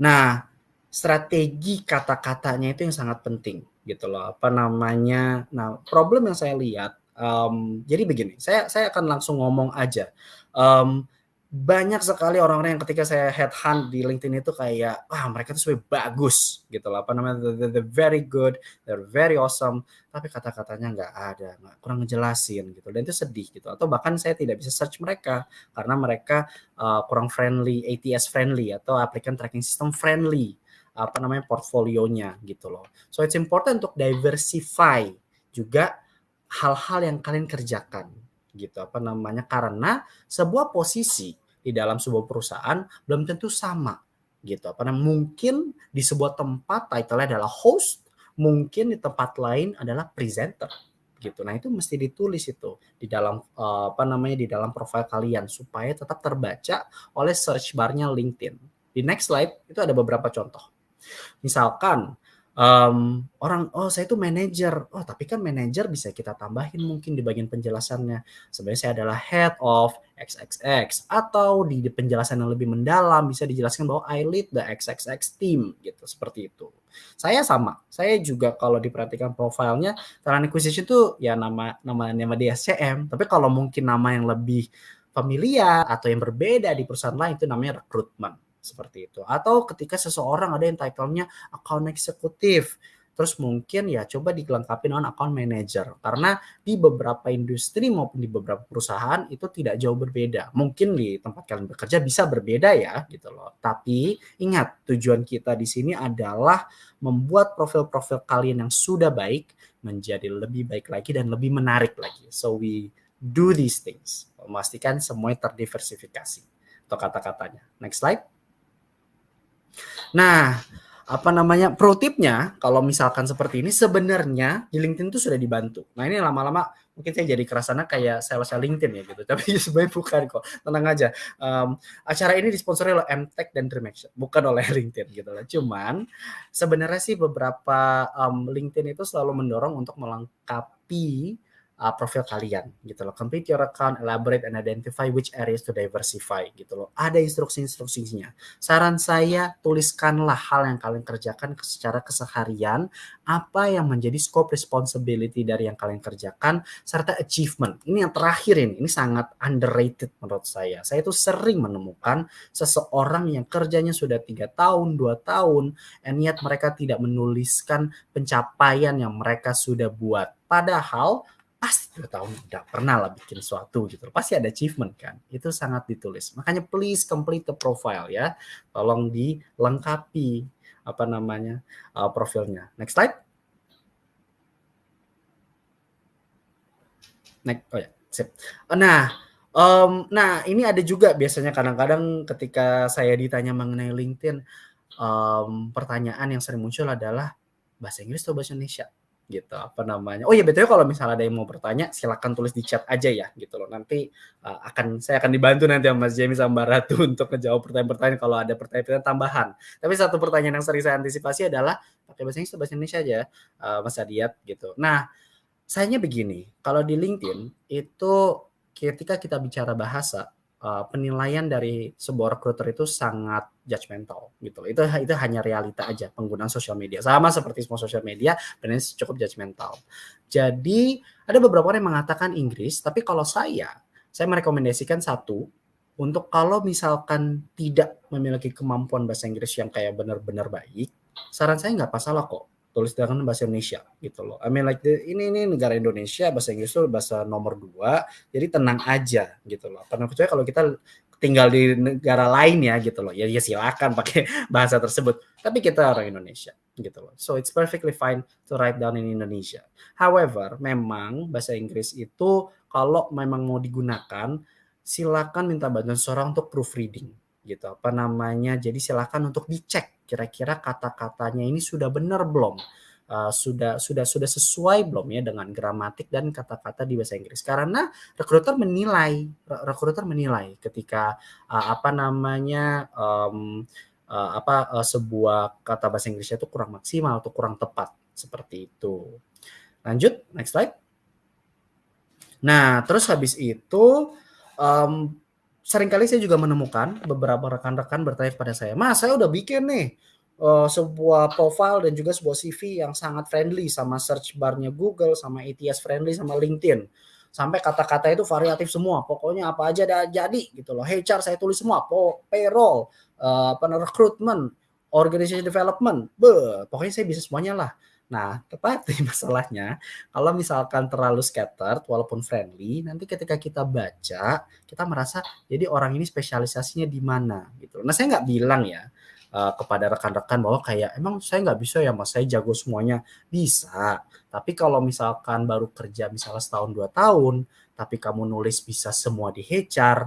Nah, strategi kata-katanya itu yang sangat penting gitu loh. Apa namanya? Nah, problem yang saya lihat Um, jadi begini, saya saya akan langsung ngomong aja. Um, banyak sekali orang-orang yang ketika saya headhunt di LinkedIn itu kayak ah mereka tuh sebenarnya bagus gitu lah apa namanya they're, they're very good they're very awesome tapi kata-katanya nggak ada nggak kurang ngejelasin gitu. Dan itu sedih gitu. Atau bahkan saya tidak bisa search mereka karena mereka uh, kurang friendly ATS friendly atau applicant tracking system friendly apa namanya portfolionya gitu loh. So it's important untuk diversify juga hal-hal yang kalian kerjakan gitu. Apa namanya? Karena sebuah posisi di dalam sebuah perusahaan belum tentu sama gitu. Apa namanya? Mungkin di sebuah tempat title-nya adalah host mungkin di tempat lain adalah presenter gitu. Nah itu mesti ditulis itu di dalam uh, apa namanya? Di dalam profil kalian supaya tetap terbaca oleh search barnya LinkedIn. Di next slide itu ada beberapa contoh. Misalkan um, orang oh saya itu manajer. Oh tapi kan manajer bisa kita tambahin mungkin di bagian penjelasannya. Sebenarnya saya adalah head of XXX atau di, di penjelasan yang lebih mendalam bisa dijelaskan bahwa I lead the XXX team gitu. Seperti itu. Saya sama. Saya juga kalau diperhatikan profilnya talent acquisition itu ya nama nama nama di SCM tapi kalau mungkin nama yang lebih familiar atau yang berbeda di perusahaan lain itu namanya rekrutmen seperti itu. Atau ketika seseorang ada yang title-nya account eksekutif Terus mungkin ya coba dilengkapi dengan account manager karena di beberapa industri maupun di beberapa perusahaan itu tidak jauh berbeda. Mungkin di tempat kalian bekerja bisa berbeda ya gitu loh. Tapi ingat tujuan kita di sini adalah membuat profil-profil kalian yang sudah baik menjadi lebih baik lagi dan lebih menarik lagi. So we do these things. Memastikan semuanya terdiversifikasi atau kata-katanya. Next slide. Nah, apa namanya pro tipnya kalau misalkan seperti ini sebenarnya di LinkedIn itu sudah dibantu. Nah ini lama-lama mungkin saya jadi kerasana kayak sales LinkedIn ya gitu. Tapi sebenarnya bukan kok. Tenang aja. Um, acara ini disponsori oleh MTech dan Dream Action, bukan oleh LinkedIn gitu lah. Cuman sebenarnya sih beberapa um, LinkedIn itu selalu mendorong untuk melengkapi uh, profil kalian gitu loh. Complete your account, elaborate and identify which areas to diversify gitu loh. Ada instruksi-instruksinya. Saran saya tuliskanlah hal yang kalian kerjakan secara keseharian, apa yang menjadi scope responsibility dari yang kalian kerjakan serta achievement. Ini yang terakhir ini, ini sangat underrated menurut saya. Saya itu sering menemukan seseorang yang kerjanya sudah tiga tahun, dua tahun, and yet mereka tidak menuliskan pencapaian yang mereka sudah buat. Padahal pasti dua tahun tidak pernah lah bikin sesuatu gitu pasti ada achievement kan? Itu sangat ditulis. Makanya please complete the profile ya. Tolong dilengkapi apa namanya uh, profilnya. Next slide. Next oh ya sip. Nah um, nah ini ada juga biasanya kadang-kadang ketika saya ditanya mengenai LinkedIn um, pertanyaan yang sering muncul adalah bahasa Inggris atau bahasa Indonesia gitu. Apa namanya? Oh ya betul kalau misalnya ada yang mau bertanya silakan tulis di chat aja ya gitu loh. Nanti uh, akan saya akan dibantu nanti sama Mas Jamie sama Mbak Ratu untuk menjawab pertanyaan-pertanyaan kalau ada pertanyaan-pertanyaan tambahan. Tapi satu pertanyaan yang sering saya antisipasi adalah pakai bahasa Inggris atau bahasa Indonesia aja uh, Mas Adiat gitu. Nah sayangnya begini kalau di LinkedIn itu ketika kita bicara bahasa uh, penilaian dari sebuah recruiter itu sangat judgmental gitu. Itu itu hanya realita aja penggunaan sosial media. Sama seperti semua sosial media, benar cukup judgmental. Jadi ada beberapa orang yang mengatakan Inggris, tapi kalau saya saya merekomendasikan satu untuk kalau misalkan tidak memiliki kemampuan bahasa Inggris yang kayak benar-benar baik, saran saya nggak masalah kok tulis dengan bahasa Indonesia gitu loh. I mean like the, ini ini negara Indonesia bahasa Inggris itu bahasa nomor dua, jadi tenang aja gitu loh. Karena kecuali kalau kita tinggal di negara lain ya gitu loh, ya, ya silakan pakai bahasa tersebut. Tapi kita orang Indonesia gitu loh. So it's perfectly fine to write down in Indonesia. However, memang bahasa Inggris itu kalau memang mau digunakan, silakan minta bantuan seorang untuk proofreading gitu. Apa namanya? Jadi silakan untuk dicek kira-kira kata-katanya ini sudah benar belum? Uh, sudah sudah sudah sesuai belum ya dengan gramatik dan kata-kata di bahasa Inggris? Karena rekruter menilai rekruter menilai ketika uh, apa namanya um, uh, apa uh, sebuah kata bahasa Inggrisnya itu kurang maksimal atau kurang tepat seperti itu. Lanjut next slide. Nah terus habis itu um, sering kali saya juga menemukan beberapa rekan-rekan bertanya kepada saya, Mas, saya udah bikin nih uh, sebuah profile dan juga sebuah CV yang sangat friendly sama search barnya Google, sama ATS friendly, sama LinkedIn. Sampai kata-kata itu variatif semua. Pokoknya apa aja ada jadi gitu loh. HR saya tulis semua, payroll, uh, recruitment, organization development, be, pokoknya saya bisa semuanya lah. Nah, tetapi masalahnya kalau misalkan terlalu scattered walaupun friendly, nanti ketika kita baca, kita merasa jadi orang ini spesialisasinya di mana gitu. Nah, saya nggak bilang ya uh, kepada rekan-rekan bahwa kayak emang saya nggak bisa ya mas, saya jago semuanya. Bisa, tapi kalau misalkan baru kerja misalnya setahun dua tahun, tapi kamu nulis bisa semua di HR,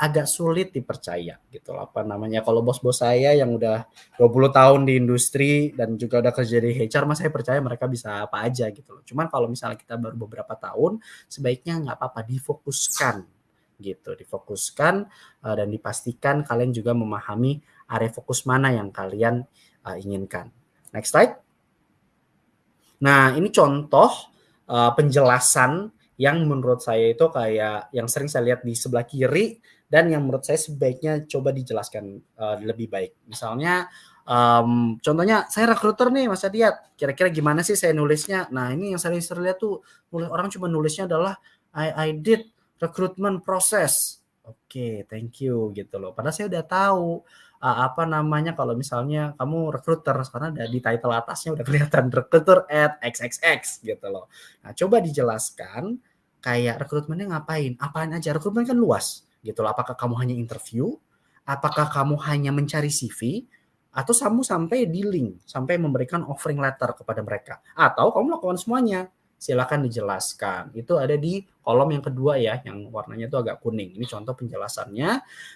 agak sulit dipercaya gitu loh. Apa namanya kalau bos-bos saya yang udah 20 tahun di industri dan juga udah kerja di HR mas saya percaya mereka bisa apa aja gitu loh. Cuman kalau misalnya kita baru beberapa tahun sebaiknya nggak apa-apa difokuskan gitu. Difokuskan uh, dan dipastikan kalian juga memahami area fokus mana yang kalian uh, inginkan. Next slide. Nah ini contoh uh, penjelasan yang menurut saya itu kayak yang sering saya lihat di sebelah kiri dan yang menurut saya sebaiknya coba dijelaskan uh, lebih baik. Misalnya um, contohnya saya rekruter nih Mas Adiat, kira-kira gimana sih saya nulisnya? Nah, ini yang saya sering lihat tuh nulis orang cuma nulisnya adalah I I did recruitment process. Oke, okay, thank you gitu loh. Padahal saya udah tahu uh, apa namanya kalau misalnya kamu recruiter karena ada di title atasnya udah kelihatan recruiter at xxx gitu loh. Nah, coba dijelaskan kayak rekrutmennya ngapain? Apaan aja? Rekrutmen kan luas gitu loh. Apakah kamu hanya interview? Apakah kamu hanya mencari CV? Atau kamu sampai dealing, sampai memberikan offering letter kepada mereka? Atau kamu melakukan semuanya? silakan dijelaskan. Itu ada di kolom yang kedua ya, yang warnanya itu agak kuning. Ini contoh penjelasannya.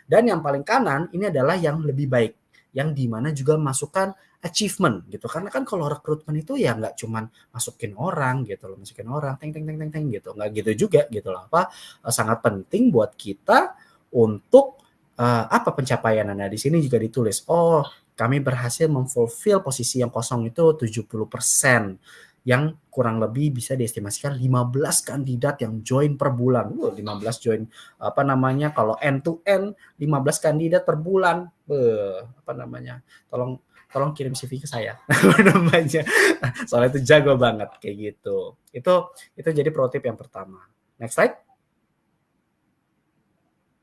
Dan yang paling kanan ini adalah yang lebih baik, yang di mana juga masukkan achievement gitu. Karena kan kalau rekrutmen itu ya nggak cuman masukin orang gitu loh, masukin orang, teng teng teng teng teng gitu. Nggak gitu juga gitu loh. Apa eh, sangat penting buat kita untuk uh, apa pencapaian Anda di sini juga ditulis. Oh, kami berhasil memfulfill posisi yang kosong itu 70% yang kurang lebih bisa diestimasikan 15 kandidat yang join per bulan. Uh, 15 join apa namanya kalau end to end 15 kandidat per bulan. Uh, apa namanya? Tolong tolong kirim CV ke saya. namanya. Soalnya itu jago banget kayak gitu. Itu itu jadi pro tip yang pertama. Next slide.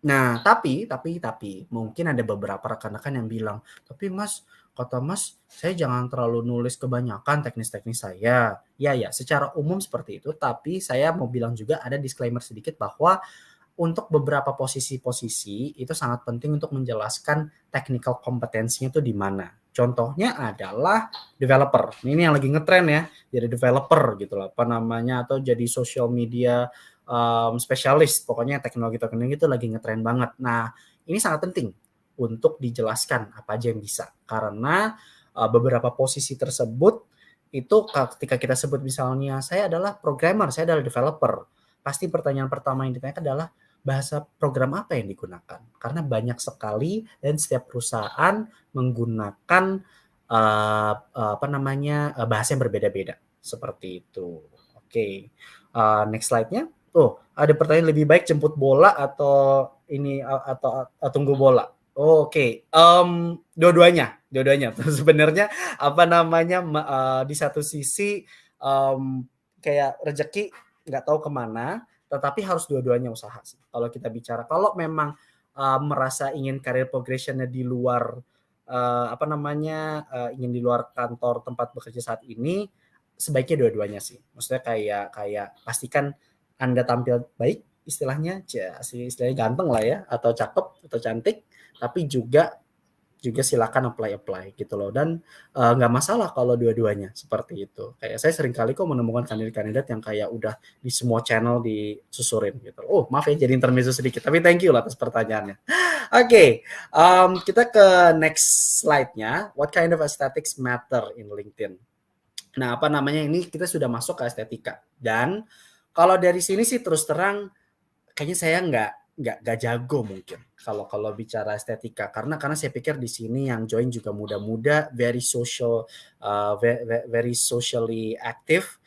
Nah, tapi tapi tapi mungkin ada beberapa rekan-rekan yang bilang, "Tapi Mas, kata Mas, saya jangan terlalu nulis kebanyakan teknis-teknis saya." Ya ya, secara umum seperti itu, tapi saya mau bilang juga ada disclaimer sedikit bahwa untuk beberapa posisi-posisi itu sangat penting untuk menjelaskan technical kompetensinya itu di mana. Contohnya adalah developer. Ini yang lagi ngetren ya, jadi developer gitu loh, apa namanya atau jadi social media um, spesialis pokoknya teknologi-teknologi itu lagi ngetren banget. Nah ini sangat penting untuk dijelaskan apa aja yang bisa karena uh, beberapa posisi tersebut itu ketika kita sebut misalnya saya adalah programmer, saya adalah developer, pasti pertanyaan pertama yang ditanyakan adalah bahasa program apa yang digunakan karena banyak sekali dan setiap perusahaan menggunakan uh, apa namanya uh, bahasa yang berbeda-beda seperti itu. Oke, okay. uh, next slide-nya. Oh, ada pertanyaan lebih baik jemput bola atau ini atau, atau tunggu bola. Oke, um, dua-duanya, dua-duanya. Sebenarnya apa namanya uh, di satu sisi um, kayak rezeki nggak tahu ke mana, tetapi harus dua-duanya usaha sih. Kalau kita bicara, kalau memang uh, merasa ingin karir progressionnya di luar uh, apa namanya uh, ingin di luar kantor tempat bekerja saat ini, sebaiknya dua-duanya sih. Maksudnya kayak kayak pastikan anda tampil baik istilahnya istilahnya ganteng lah ya atau cakep atau cantik tapi juga juga silakan apply apply gitu loh. Dan nggak uh, masalah kalau dua-duanya seperti itu. Kayak saya sering kali kok menemukan kandidat-kandidat yang kayak udah di semua channel disusurin gitu. Oh maaf ya jadi intermezzo sedikit tapi thank you lah atas pertanyaannya. Oke okay, um, kita ke next slide-nya. What kind of aesthetics matter in LinkedIn? Nah apa namanya? Ini kita sudah masuk ke estetika. Dan kalau dari sini sih terus terang kayaknya saya nggak nggak nggak jago mungkin kalau kalau bicara estetika. Karena karena saya pikir di sini yang join juga muda-muda very social uh, very, very socially active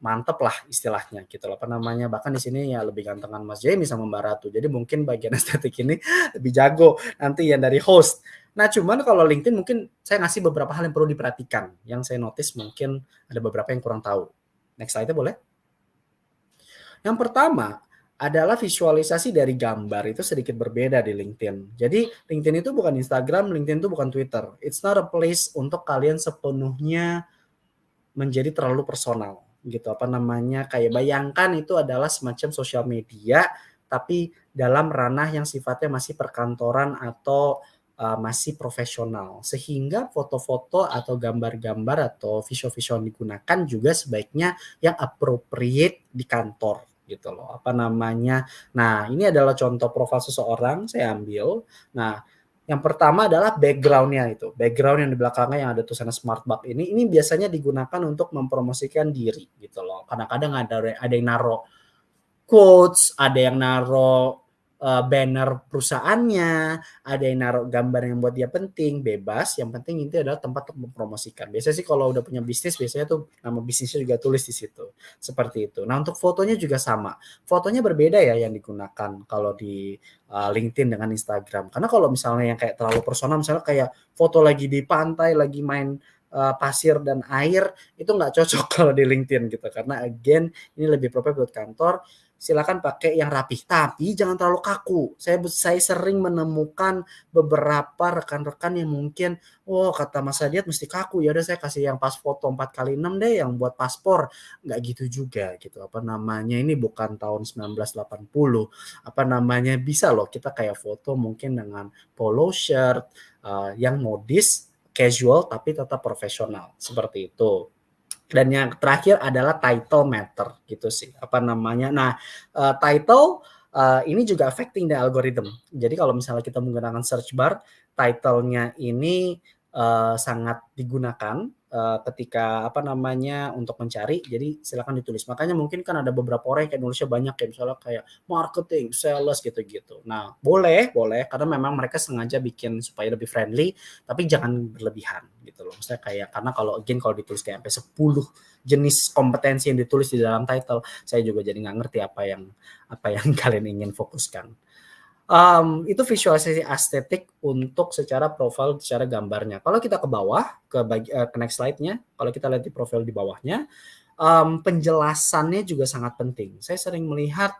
mantep lah istilahnya gitu loh. Apa namanya? Bahkan di sini ya lebih gantengan Mas Jamie sama Mbak Ratu. Jadi mungkin bagian estetik ini lebih jago nanti yang dari host. Nah cuman kalau LinkedIn mungkin saya ngasih beberapa hal yang perlu diperhatikan. Yang saya notice mungkin ada beberapa yang kurang tahu. Next slide boleh? Yang pertama adalah visualisasi dari gambar itu sedikit berbeda di LinkedIn. Jadi LinkedIn itu bukan Instagram, LinkedIn itu bukan Twitter. It's not a place untuk kalian sepenuhnya menjadi terlalu personal gitu apa namanya kayak bayangkan itu adalah semacam sosial media tapi dalam ranah yang sifatnya masih perkantoran atau uh, masih profesional sehingga foto-foto atau gambar-gambar atau visual-visual digunakan juga sebaiknya yang appropriate di kantor gitu loh. Apa namanya? Nah ini adalah contoh profil seseorang saya ambil. Nah yang pertama adalah backgroundnya itu. Background yang di belakangnya yang ada tulisannya smart bug ini ini biasanya digunakan untuk mempromosikan diri gitu loh. Kadang-kadang ada ada yang naro quotes ada yang naro uh, banner perusahaannya, ada yang naruh gambar yang buat dia penting, bebas. Yang penting itu adalah tempat untuk mempromosikan. Biasanya sih kalau udah punya bisnis, biasanya tuh nama bisnisnya juga tulis di situ. Seperti itu. Nah untuk fotonya juga sama. Fotonya berbeda ya yang digunakan kalau di uh, LinkedIn dengan Instagram. Karena kalau misalnya yang kayak terlalu personal, misalnya kayak foto lagi di pantai, lagi main uh, pasir dan air itu nggak cocok kalau di LinkedIn gitu karena again ini lebih proper buat kantor silakan pakai yang rapih, tapi jangan terlalu kaku. Saya saya sering menemukan beberapa rekan-rekan yang mungkin, oh kata Mas Adiat mesti kaku, ya udah saya kasih yang pas foto 4 kali 6 deh yang buat paspor. Nggak gitu juga gitu. Apa namanya? Ini bukan tahun 1980. Apa namanya? Bisa loh kita kayak foto mungkin dengan polo shirt uh, yang modis, casual tapi tetap profesional. Seperti itu dan yang terakhir adalah title matter gitu sih. Apa namanya? Nah uh, title uh, ini juga affecting the algorithm. Jadi kalau misalnya kita menggunakan search bar titlenya ini uh, sangat digunakan uh, ketika apa namanya untuk mencari jadi silakan ditulis. Makanya mungkin kan ada beberapa orang yang nulisnya banyak kayak misalnya kayak marketing sales gitu-gitu. Nah boleh boleh karena memang mereka sengaja bikin supaya lebih friendly tapi jangan berlebihan gitu loh. Maksudnya kayak karena kalau again kalau ditulis kayak sampai 10 jenis kompetensi yang ditulis di dalam title saya juga jadi nggak ngerti apa yang apa yang kalian ingin fokuskan um, itu visualisasi estetik untuk secara profil secara gambarnya. Kalau kita ke bawah ke bagi, uh, ke next slide-nya, kalau kita lihat di profil di bawahnya, um, penjelasannya juga sangat penting. Saya sering melihat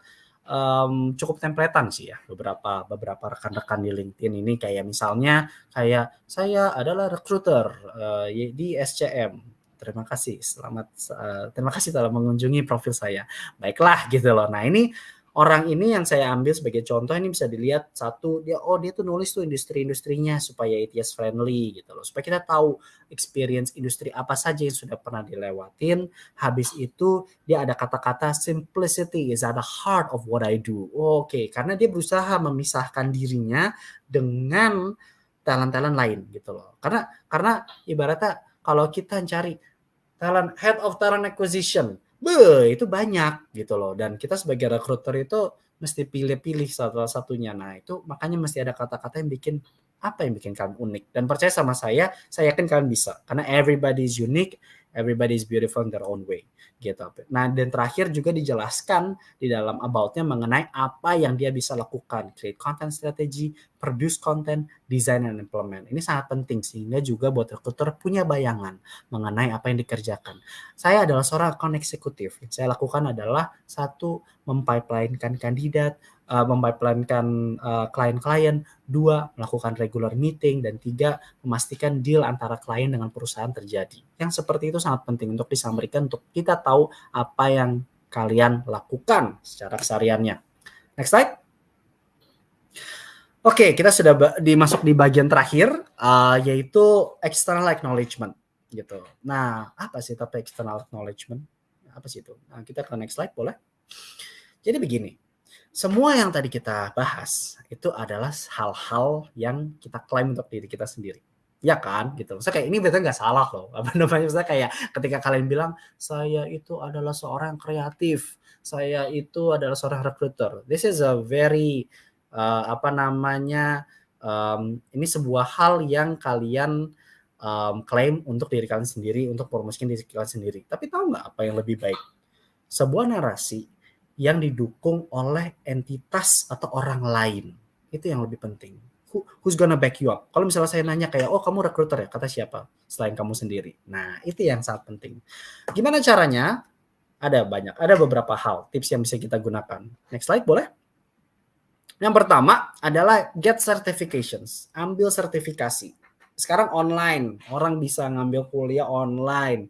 um, cukup templatean sih ya beberapa beberapa rekan-rekan di LinkedIn ini kayak misalnya kayak saya adalah recruiter uh, di SCM. Terima kasih, selamat uh, terima kasih telah mengunjungi profil saya. Baiklah gitu loh. Nah ini orang ini yang saya ambil sebagai contoh ini bisa dilihat satu dia oh dia tuh nulis tuh industri-industrinya supaya ATS friendly gitu loh. Supaya kita tahu experience industri apa saja yang sudah pernah dilewatin. Habis itu dia ada kata-kata simplicity is at the heart of what I do. Oke okay. karena dia berusaha memisahkan dirinya dengan talent-talent lain gitu loh. Karena karena ibaratnya kalau kita cari talent head of talent acquisition Be, itu banyak gitu loh. Dan kita sebagai recruiter itu mesti pilih-pilih salah satunya. Nah, itu makanya mesti ada kata-kata yang bikin apa yang bikin kalian unik. Dan percaya sama saya, saya yakin kalian bisa. Karena everybody is unique, everybody is beautiful in their own way gitu. Nah, dan terakhir juga dijelaskan di dalam about-nya mengenai apa yang dia bisa lakukan, create content strategy, produce content, design and implement. Ini sangat penting sehingga juga buat recruiter punya bayangan mengenai apa yang dikerjakan. Saya adalah seorang account eksekutif. Yang saya lakukan adalah satu mempipeline-kan kandidat, uh, uh, klien-klien, dua melakukan regular meeting dan tiga memastikan deal antara klien dengan perusahaan terjadi. Yang seperti itu sangat penting untuk disampaikan untuk kita tahu apa yang kalian lakukan secara kesehariannya. Next slide. Oke, kita sudah dimasuk di bagian terakhir uh, yaitu external acknowledgement gitu. Nah, apa sih tapi external acknowledgement? Apa sih itu? Nah, kita ke next slide boleh? Jadi begini, semua yang tadi kita bahas itu adalah hal-hal yang kita klaim untuk diri kita sendiri. Ya kan, gitu. Saya kayak ini betul nggak salah loh. Apa namanya? Saya kayak ketika kalian bilang saya itu adalah seorang kreatif, saya itu adalah seorang recruiter. This is a very uh, apa namanya? Um, ini sebuah hal yang kalian um, klaim untuk diri kalian sendiri, untuk promosikan diri kalian sendiri. Tapi tahu nggak apa yang lebih baik? Sebuah narasi yang didukung oleh entitas atau orang lain. Itu yang lebih penting. Who, who's gonna back you up? Kalau misalnya saya nanya kayak, oh kamu recruiter ya? Kata siapa? Selain kamu sendiri. Nah, itu yang sangat penting. Gimana caranya? Ada banyak, ada beberapa hal, tips yang bisa kita gunakan. Next slide boleh? Yang pertama adalah get certifications. Ambil sertifikasi. Sekarang online, orang bisa ngambil kuliah online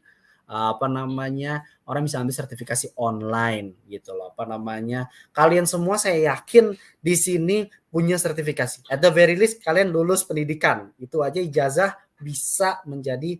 apa namanya orang bisa ambil sertifikasi online gitu loh. Apa namanya kalian semua saya yakin di sini punya sertifikasi. At the very least kalian lulus pendidikan. Itu aja ijazah bisa menjadi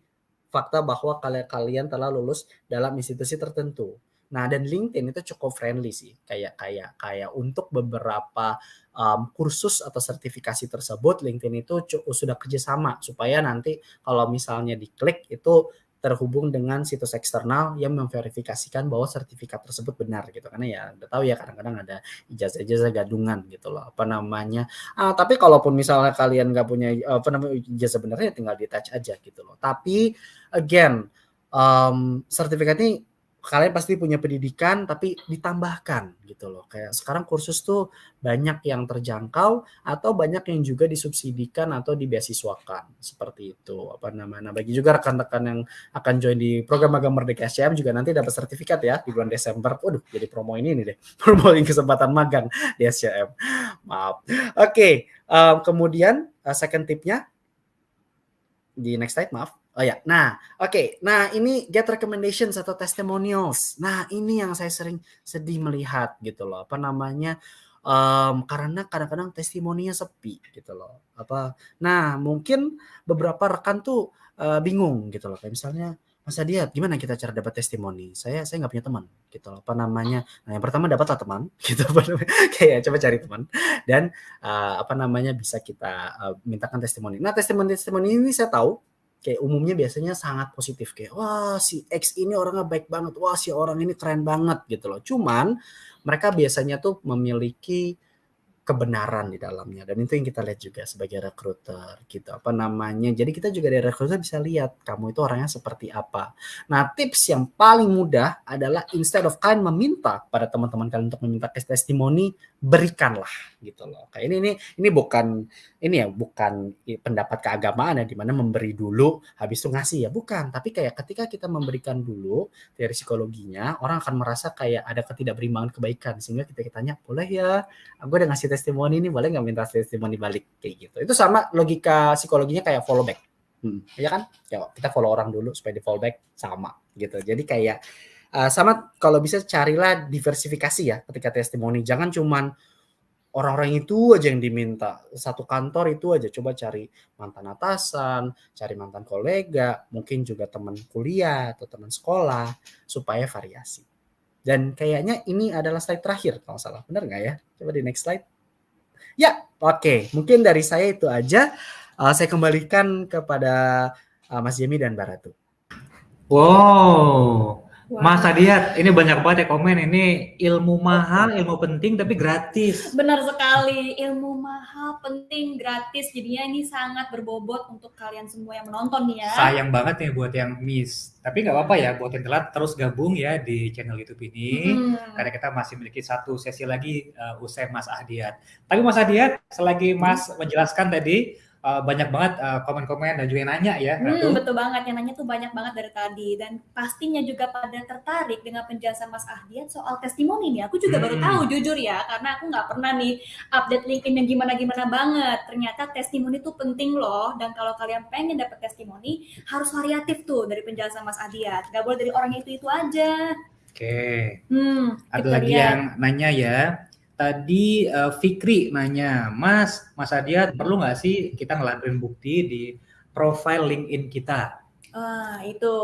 fakta bahwa kalian kalian telah lulus dalam institusi tertentu. Nah, dan LinkedIn itu cukup friendly sih, kayak kayak kayak untuk beberapa um, kursus atau sertifikasi tersebut, LinkedIn itu sudah kerjasama supaya nanti kalau misalnya diklik itu terhubung dengan situs eksternal yang memverifikasikan bahwa sertifikat tersebut benar gitu. Karena ya udah tahu ya kadang-kadang ada ijazah-ijazah gadungan gitu loh. Apa namanya? Ah, tapi kalaupun misalnya kalian nggak punya apa namanya ijazah benarnya tinggal di touch aja gitu loh. Tapi again um, sertifikat ini kalian pasti punya pendidikan tapi ditambahkan gitu loh. Kayak sekarang kursus tuh banyak yang terjangkau atau banyak yang juga disubsidikan atau dibeasiswakan seperti itu. Apa namanya? Nah, bagi juga rekan-rekan yang akan join di program magang Merdeka SCM juga nanti dapat sertifikat ya di bulan Desember. Waduh, jadi promo ini nih deh. Promoin kesempatan magang di SCM. Maaf. Oke, okay. um, kemudian uh, second tipnya di next slide, maaf Oh ya, nah oke, okay. nah ini get recommendations atau testimonials. Nah ini yang saya sering sedih melihat gitu loh, apa namanya? Um, karena kadang-kadang testimoninya sepi gitu loh. Apa? Nah mungkin beberapa rekan tuh uh, bingung gitu loh, kayak misalnya Mas Adiat, gimana kita cara dapat testimoni? Saya saya nggak punya teman, gitu loh. Apa namanya? Nah, yang pertama dapatlah teman, gitu. Kayak coba cari teman dan uh, apa namanya bisa kita uh, mintakan testimoni. Nah, testimoni-testimoni ini saya tahu kayak umumnya biasanya sangat positif kayak wah si X ini orangnya baik banget, wah si orang ini keren banget gitu loh. Cuman mereka biasanya tuh memiliki kebenaran di dalamnya dan itu yang kita lihat juga sebagai recruiter gitu. Apa namanya? Jadi kita juga dari recruiter bisa lihat kamu itu orangnya seperti apa. Nah tips yang paling mudah adalah instead of kalian meminta pada teman-teman kalian untuk meminta testimoni berikanlah gitu loh kayak ini ini ini bukan ini ya bukan pendapat keagamaan ya di mana memberi dulu habis itu ngasih ya bukan tapi kayak ketika kita memberikan dulu dari psikologinya orang akan merasa kayak ada ketidakberimbangan kebaikan sehingga kita tanya boleh ya aku udah ngasih testimoni ini boleh nggak minta testimoni balik kayak gitu. Itu sama logika psikologinya kayak follow back. Hmm, ya kan? Ya, kita follow orang dulu supaya di follow back sama gitu. Jadi kayak uh, sama kalau bisa carilah diversifikasi ya ketika testimoni. Jangan cuman orang-orang itu aja yang diminta. Satu kantor itu aja coba cari mantan atasan, cari mantan kolega, mungkin juga teman kuliah atau teman sekolah supaya variasi. Dan kayaknya ini adalah slide terakhir kalau salah. Benar nggak ya? Coba di next slide. Ya, oke. Okay. Mungkin dari saya itu aja. Uh, saya kembalikan kepada uh, Mas Jemi dan Baratu. Wow, Wow. Mas Adiat, ini banyak banget ya komen. Ini ilmu mahal, ilmu penting tapi gratis. Benar sekali, ilmu mahal, penting, gratis. Jadinya ini sangat berbobot untuk kalian semua yang menonton nih ya. Sayang banget nih buat yang miss. Tapi nggak apa-apa ya, buat yang telat terus gabung ya di channel YouTube ini. Hmm. Karena kita masih memiliki satu sesi lagi uh, usai Mas Adiat. Tapi Mas Adiat, selagi Mas menjelaskan tadi, uh, banyak banget uh, komen-komen dan juga yang nanya ya. Hmm, betul banget yang nanya tuh banyak banget dari tadi dan pastinya juga pada tertarik dengan penjelasan Mas Ahdian soal testimoni nih. Aku juga hmm. baru tahu jujur ya karena aku nggak pernah nih update LinkedIn yang gimana-gimana banget. Ternyata testimoni tuh penting loh dan kalau kalian pengen dapat testimoni harus variatif tuh dari penjelasan Mas Ahdian. Gak boleh dari orang itu itu aja. Oke. Hmm, Ada lagi lihat. yang nanya ya tadi uh, Fikri nanya, Mas, Mas Adiat perlu nggak sih kita ngelakuin bukti di profile LinkedIn kita? Ah, itu.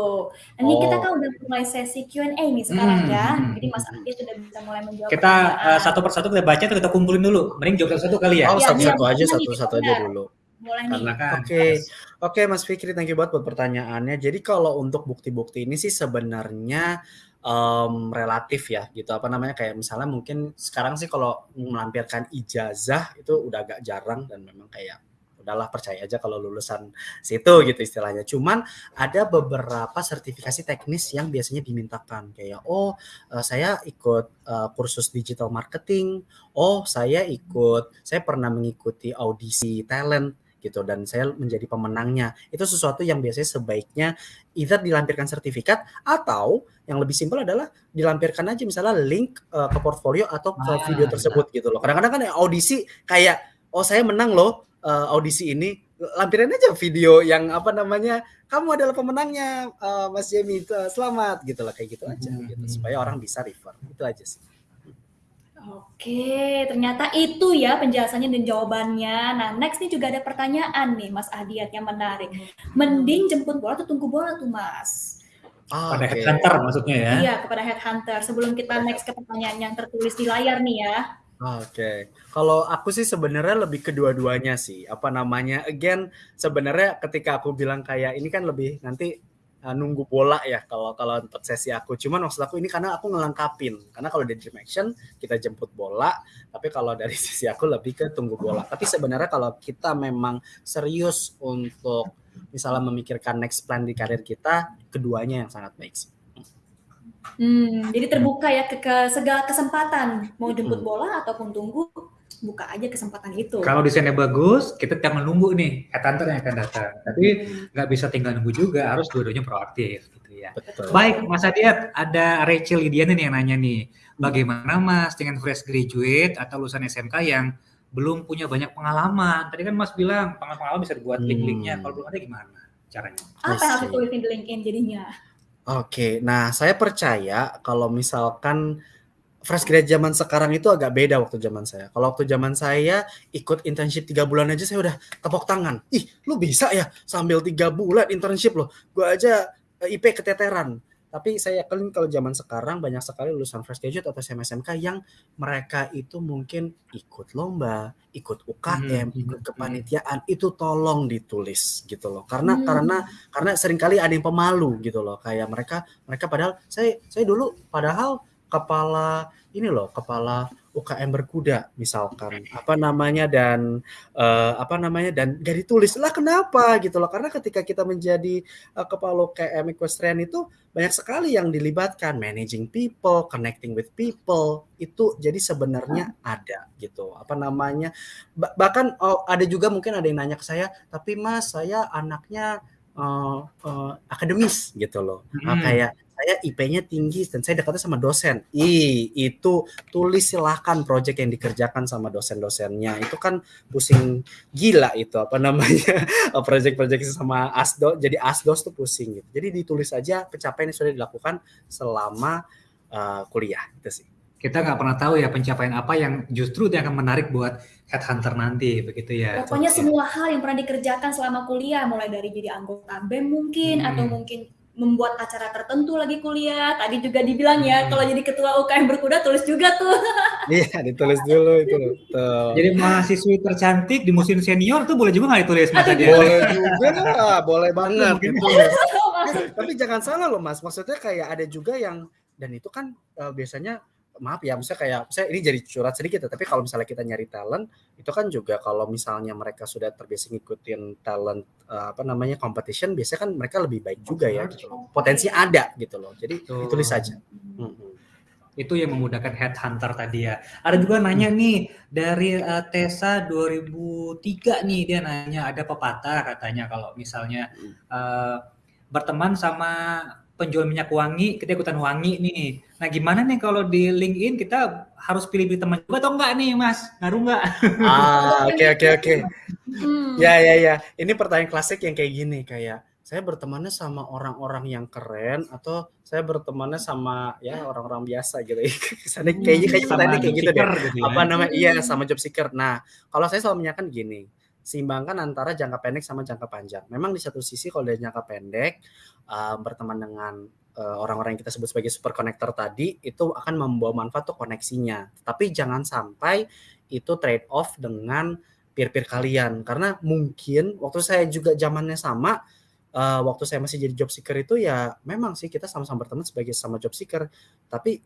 Ini oh. kita kan udah mulai sesi Q&A nih sekarang hmm, ya. Hmm, Jadi Mas hmm. Adiat sudah bisa mulai menjawab. Kita uh, satu persatu kita baca tuh kita kumpulin dulu. Mending jawab satu-satu kali ya. Oh, iya, satu-satu ya, aja, satu-satu aja dulu. Nih. Kan Oke, okay. oke okay, Mas Fikri, thank you banget buat pertanyaannya. Jadi kalau untuk bukti-bukti ini sih sebenarnya um, relatif ya gitu. Apa namanya kayak misalnya mungkin sekarang sih kalau melampirkan ijazah itu udah agak jarang dan memang kayak udahlah percaya aja kalau lulusan situ gitu istilahnya. Cuman ada beberapa sertifikasi teknis yang biasanya dimintakan. Kayak oh uh, saya ikut uh, kursus digital marketing, oh saya ikut saya pernah mengikuti audisi talent gitu dan saya menjadi pemenangnya. Itu sesuatu yang biasanya sebaiknya either dilampirkan sertifikat atau yang lebih simpel adalah dilampirkan aja misalnya link uh, ke portfolio atau ke ah, video tersebut gitu loh. Kadang-kadang kan audisi kayak oh saya menang loh uh, audisi ini lampirin aja video yang apa namanya kamu adalah pemenangnya uh, Mas Jamie selamat gitu lah kayak gitu aja hmm. gitu supaya orang bisa refer itu aja sih. Oke, ternyata itu ya penjelasannya dan jawabannya. Nah, next nih juga ada pertanyaan nih Mas Adiat yang menarik. Mending jemput bola atau tunggu bola tuh Mas? Oh, pada okay. headhunter maksudnya ya? Iya, kepada headhunter. Sebelum kita next ke pertanyaan yang tertulis di layar nih ya. Oke, okay. kalau aku sih sebenarnya lebih kedua-duanya sih. Apa namanya? Again, sebenarnya ketika aku bilang kayak ini kan lebih nanti uh, nunggu bola ya kalau kalau untuk sesi aku. Cuman maksud aku ini karena aku ngelengkapin. Karena kalau di dream action kita jemput bola, tapi kalau dari sisi aku lebih ke tunggu bola. Tapi sebenarnya kalau kita memang serius untuk misalnya memikirkan next plan di karir kita, keduanya yang sangat baik sih. Hmm, jadi terbuka ya ke, ke segala kesempatan, mau jemput Hmm. bola ataupun tunggu, buka aja kesempatan itu. Kalau desainnya bagus, kita jangan nunggu nih headhunter yang akan datang. Tapi Hmm, nggak bisa tinggal nunggu juga, harus dua-duanya proaktif gitu ya. Betul. Baik, Mas Adiat, ada Rachel Lidiana nih yang nanya nih, bagaimana Mas dengan fresh graduate atau lulusan SMK yang belum punya banyak pengalaman? Tadi kan Mas bilang pengalaman bisa dibuat Hmm. link-linknya, kalau belum ada gimana caranya? apa yang harus see. ditulisin di LinkedIn jadinya? Oke, nah saya percaya kalau misalkan fresh grad zaman sekarang itu agak beda waktu zaman saya. Kalau waktu zaman saya ikut internship tiga bulan aja saya udah tepuk tangan. Ih, lu bisa ya sambil tiga bulan internship loh. Gue aja eh, IP keteteran. Tapi saya yakin kalau zaman sekarang banyak sekali lulusan fresh graduate atau SMK yang mereka itu mungkin ikut lomba, ikut UKM, Hmm, ikut hmm, kepanitiaan itu tolong ditulis gitu loh. Karena Hmm. karena karena sering kali ada yang pemalu gitu loh kayak mereka mereka padahal saya saya dulu padahal kepala ini loh kepala UKM berkuda misalkan. Apa namanya dan eh, apa namanya dan gak ditulis. Lah kenapa? Gitu loh. Karena ketika kita menjadi eh, kepala UKM equestrian itu banyak sekali yang dilibatkan. Managing people connecting with people itu jadi sebenarnya ada gitu. Apa namanya Ba- bahkan oh, ada juga mungkin ada yang nanya ke saya tapi mas saya anaknya eh, eh, akademis gitu loh. Ah, Hmm. kayak saya IP-nya tinggi dan saya dekatnya sama dosen. Ih, itu tulis silahkan project yang dikerjakan sama dosen-dosennya. Itu kan pusing gila itu apa namanya project-project sama asdo jadi asdos tuh pusing gitu. Jadi ditulis aja pencapaian yang sudah dilakukan selama eh, kuliah itu sih. Kita nggak pernah tahu ya pencapaian apa yang justru yang akan menarik buat headhunter nanti, begitu ya. Pokoknya semua hal yang pernah dikerjakan selama kuliah, mulai dari jadi anggota BEM mungkin, Hmm. atau mungkin membuat acara tertentu lagi kuliah. Tadi juga dibilang ya, Hmm. kalau jadi ketua UKM berkuda tulis juga tuh. Iya, ditulis dulu itu loh. Tuh. Jadi mahasiswi tercantik di musim senior tuh boleh juga nggak ditulis Mas Aduh, boleh juga lah, boleh banget Mungkin ditulis. tapi jangan salah loh mas maksudnya kayak ada juga yang dan itu kan eh, biasanya maaf ya misalnya kayak saya ini jadi curhat sedikit ya tapi kalau misalnya kita nyari talent itu kan juga kalau misalnya mereka sudah terbiasa ngikutin talent eh, apa namanya competition biasanya kan mereka lebih baik juga ya gitu loh. potensi ada gitu loh jadi Betul. ditulis saja Mm-mm. Itu yang memudahkan headhunter tadi ya. Ada juga nanya nih dari eh, Tessa 2003 nih dia nanya ada pepatah katanya kalau misalnya eh, berteman sama penjual minyak wangi kita ikutan wangi nih. Nah gimana nih kalau di LinkedIn kita harus pilih-pilih teman juga atau enggak nih Mas? Ngaruh enggak? ah oke oke oke Hmm. Ya ya ya. Ini pertanyaan klasik yang kayak gini kayak saya bertemannya sama orang-orang yang keren atau saya bertemannya sama ya orang-orang biasa gitu. Kesannya kayaknya kayak pertanyaan kayak gitu deh. gitu ya. Apa namanya? Iya Hmm. sama job seeker. Nah, kalau saya selalu menyatakan gini, seimbangkan antara jangka pendek sama jangka panjang. Memang di satu sisi kalau dari jangka pendek uh, berteman dengan orang-orang yang kita sebut sebagai super connector tadi itu akan membawa manfaat tuh koneksinya. Tapi jangan sampai itu trade off dengan peer-peer kalian. Karena mungkin waktu saya juga zamannya sama eh, waktu saya masih jadi job seeker itu ya memang sih kita sama-sama berteman sebagai sama job seeker. Tapi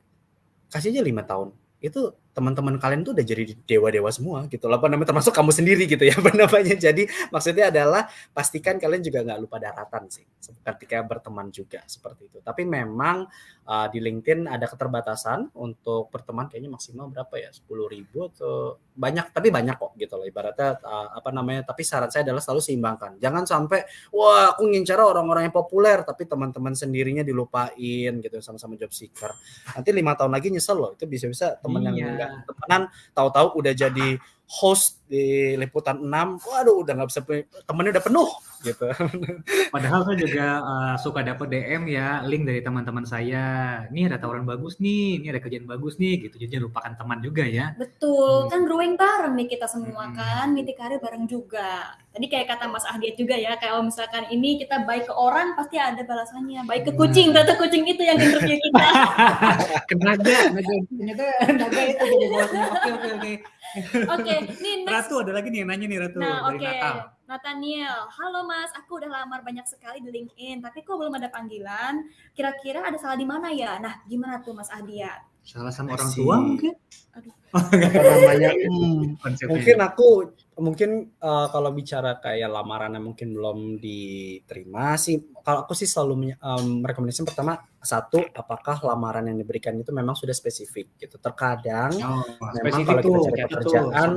kasih aja lima tahun. Itu teman-teman kalian tuh udah jadi dewa-dewa semua gitu loh. Apa namanya? Termasuk kamu sendiri gitu ya apa namanya? Jadi maksudnya adalah pastikan kalian juga nggak lupa daratan sih ketika berteman juga seperti itu. Tapi memang uh, di LinkedIn ada keterbatasan untuk berteman kayaknya maksimal berapa ya? 10.000 ribu atau banyak tapi banyak kok gitu loh. Ibaratnya uh, apa namanya? Tapi saran saya adalah selalu seimbangkan. Jangan sampai wah aku ngincar orang-orang yang populer tapi teman-teman sendirinya dilupain gitu sama-sama job seeker. Nanti lima tahun lagi nyesel loh itu bisa-bisa teman yang Enggak temenan tahu-tahu udah jadi host di liputan 6 waduh udah nggak bisa temennya udah penuh gitu Padahal saya juga eh, suka dapat DM ya, link dari teman-teman saya. Nih ada tawaran bagus nih, ini ada kerjaan bagus nih, gitu. Jadi jangan lupakan teman juga ya. Betul, Hmm. kan growing bareng nih kita semua Hmm. kan, niti karir bareng juga. Tadi kayak kata Mas Ahdiat juga ya, kalau misalkan ini kita baik ke orang pasti ada balasannya. Baik ke Benar. kucing, ternyata kucing itu yang interview kita. Ke naga, naga ternyata naga itu jadi. Oke oke oke. Oke, nih next. Ratu ada lagi nih yang nanya nih Ratu Nah, dari oke. Natal. Nathaniel, halo Mas, aku udah lamar banyak sekali di LinkedIn, tapi kok belum ada panggilan? Kira-kira ada salah di mana ya? Nah, gimana tuh Mas Ahdiat? Salah sama orang tua mungkin? Aduh. apa namanya hmm, mungkin aku mungkin uh, kalau bicara kayak lamaran yang mungkin belum diterima sih, kalau aku sih selalu um, rekomendasi pertama satu, apakah lamaran yang diberikan itu memang sudah spesifik gitu. Terkadang Oh, memang kalau kita cari tuh, pekerjaan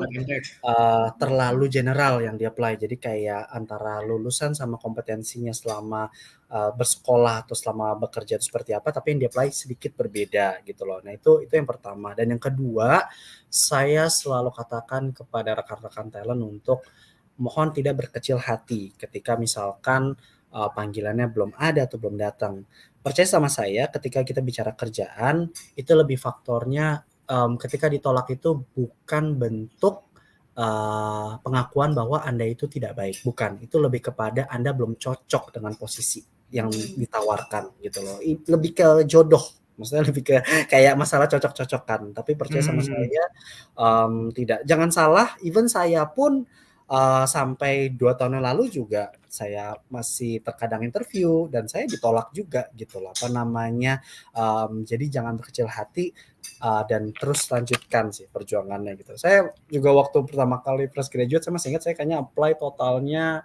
uh, terlalu general yang di-apply. Jadi kayak antara lulusan sama kompetensinya selama uh, bersekolah atau selama bekerja itu seperti apa, tapi yang di-apply sedikit berbeda gitu loh. Nah itu itu yang pertama. Dan yang kedua, saya selalu katakan kepada rekan-rekan talent untuk mohon tidak berkecil hati ketika misalkan uh, panggilannya belum ada atau belum datang. Percaya sama saya, ketika kita bicara kerjaan, itu lebih faktornya um, ketika ditolak itu bukan bentuk uh, pengakuan bahwa Anda itu tidak baik, bukan. Itu lebih kepada Anda belum cocok dengan posisi yang ditawarkan gitu loh. Lebih ke jodoh maksudnya lebih ke kayak masalah cocok-cocokan tapi percaya sama Hmm. saya um, tidak jangan salah even saya pun uh, sampai dua tahun yang lalu juga saya masih terkadang interview dan saya ditolak juga gitu loh. Apa namanya um, jadi jangan berkecil hati uh, dan terus lanjutkan sih perjuangannya gitu. Saya juga waktu pertama kali fresh graduate saya masih ingat saya kayaknya apply totalnya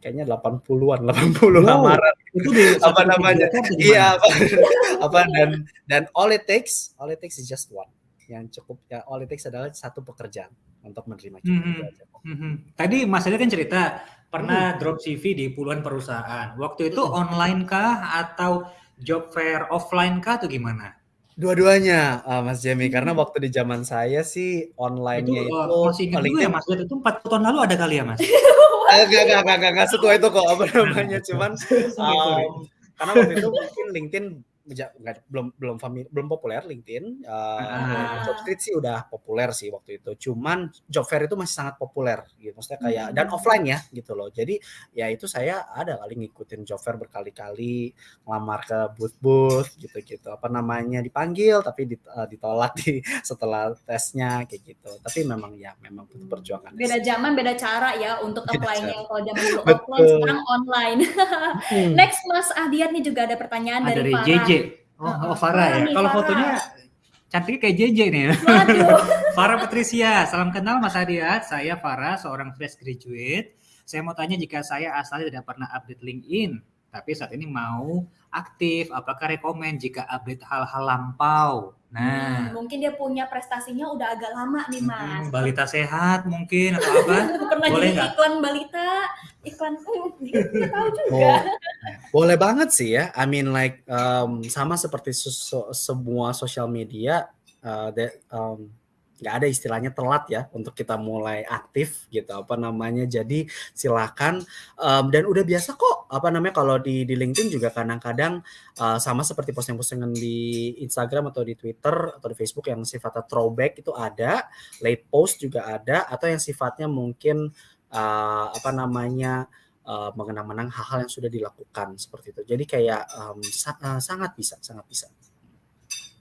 kayaknya 80-an 80 Wow, lamaran. itu di apa namanya? iya apa, apa dan dan all it takes all it takes is just one. Yang cukup ya all it takes adalah satu pekerjaan untuk menerima Mhm. itu aja kok. Mhm. Tadi Mas Ade kan cerita Hmm. pernah drop CV di puluhan perusahaan. Waktu itu Mhm. online kah atau job fair offline kah atau gimana? dua-duanya uh, Mas Jemi karena waktu di zaman saya sih Itu online-nya uh, itu masih ingat juga ya Mas itu 40 tahun lalu ada kali ya Mas? Eh, Enggak, enggak, enggak, enggak, enggak setua itu kok apa namanya cuman sorry, sorry. um, karena waktu itu mungkin LinkedIn enggak- belum belum fami- belum populer LinkedIn uh, Ah. job street sih udah populer sih waktu itu cuman job fair itu masih sangat populer gitu maksudnya kayak dan Hmm. offline ya gitu loh jadi ya itu saya ada kali ngikutin job fair berkali-kali ngelamar ke booth-booth gitu-gitu apa namanya dipanggil tapi dit- uh, ditolak di setelah tesnya kayak gitu tapi memang ya memang butuh perjuangan Beda zaman, beda cara ya untuk Beda apply-nya. Kalau zaman dulu offline, sekarang online. Hmm. Next, Mas Ahdiat nih juga ada pertanyaan Ah, dari dari Farah. JJ. Oh, oh Farah ya. Kalau fotonya cantiknya kayak JJ nih. Waduh. Farah Patricia, salam kenal Mas Adiat. Saya Farah, seorang fresh graduate. Saya mau tanya jika saya asalnya tidak pernah update LinkedIn, tapi saat ini mau aktif, apakah rekomend jika update hal-hal lampau? Nah, Hmm, mungkin dia punya prestasinya udah agak lama nih, Mas. hmm, balita sehat mungkin atau apa? Pernah Boleh jadi nggak? iklan balita, iklan hmm, nggak tahu juga. Oh, boleh banget sih ya. I mean like um, sama seperti sesu- semua sosial media, uh, that, um, nggak ada istilahnya telat ya untuk kita mulai aktif gitu apa namanya. Jadi silakan um, dan udah biasa kok apa namanya kalau di di LinkedIn juga kadang-kadang uh, sama seperti posting-postingan di Instagram atau di Twitter atau di Facebook yang sifatnya throwback itu ada, late post juga ada atau yang sifatnya mungkin uh, apa namanya uh, mengenang-menang hal-hal yang sudah dilakukan seperti itu. Jadi kayak um, sa- uh, sangat bisa, sangat bisa.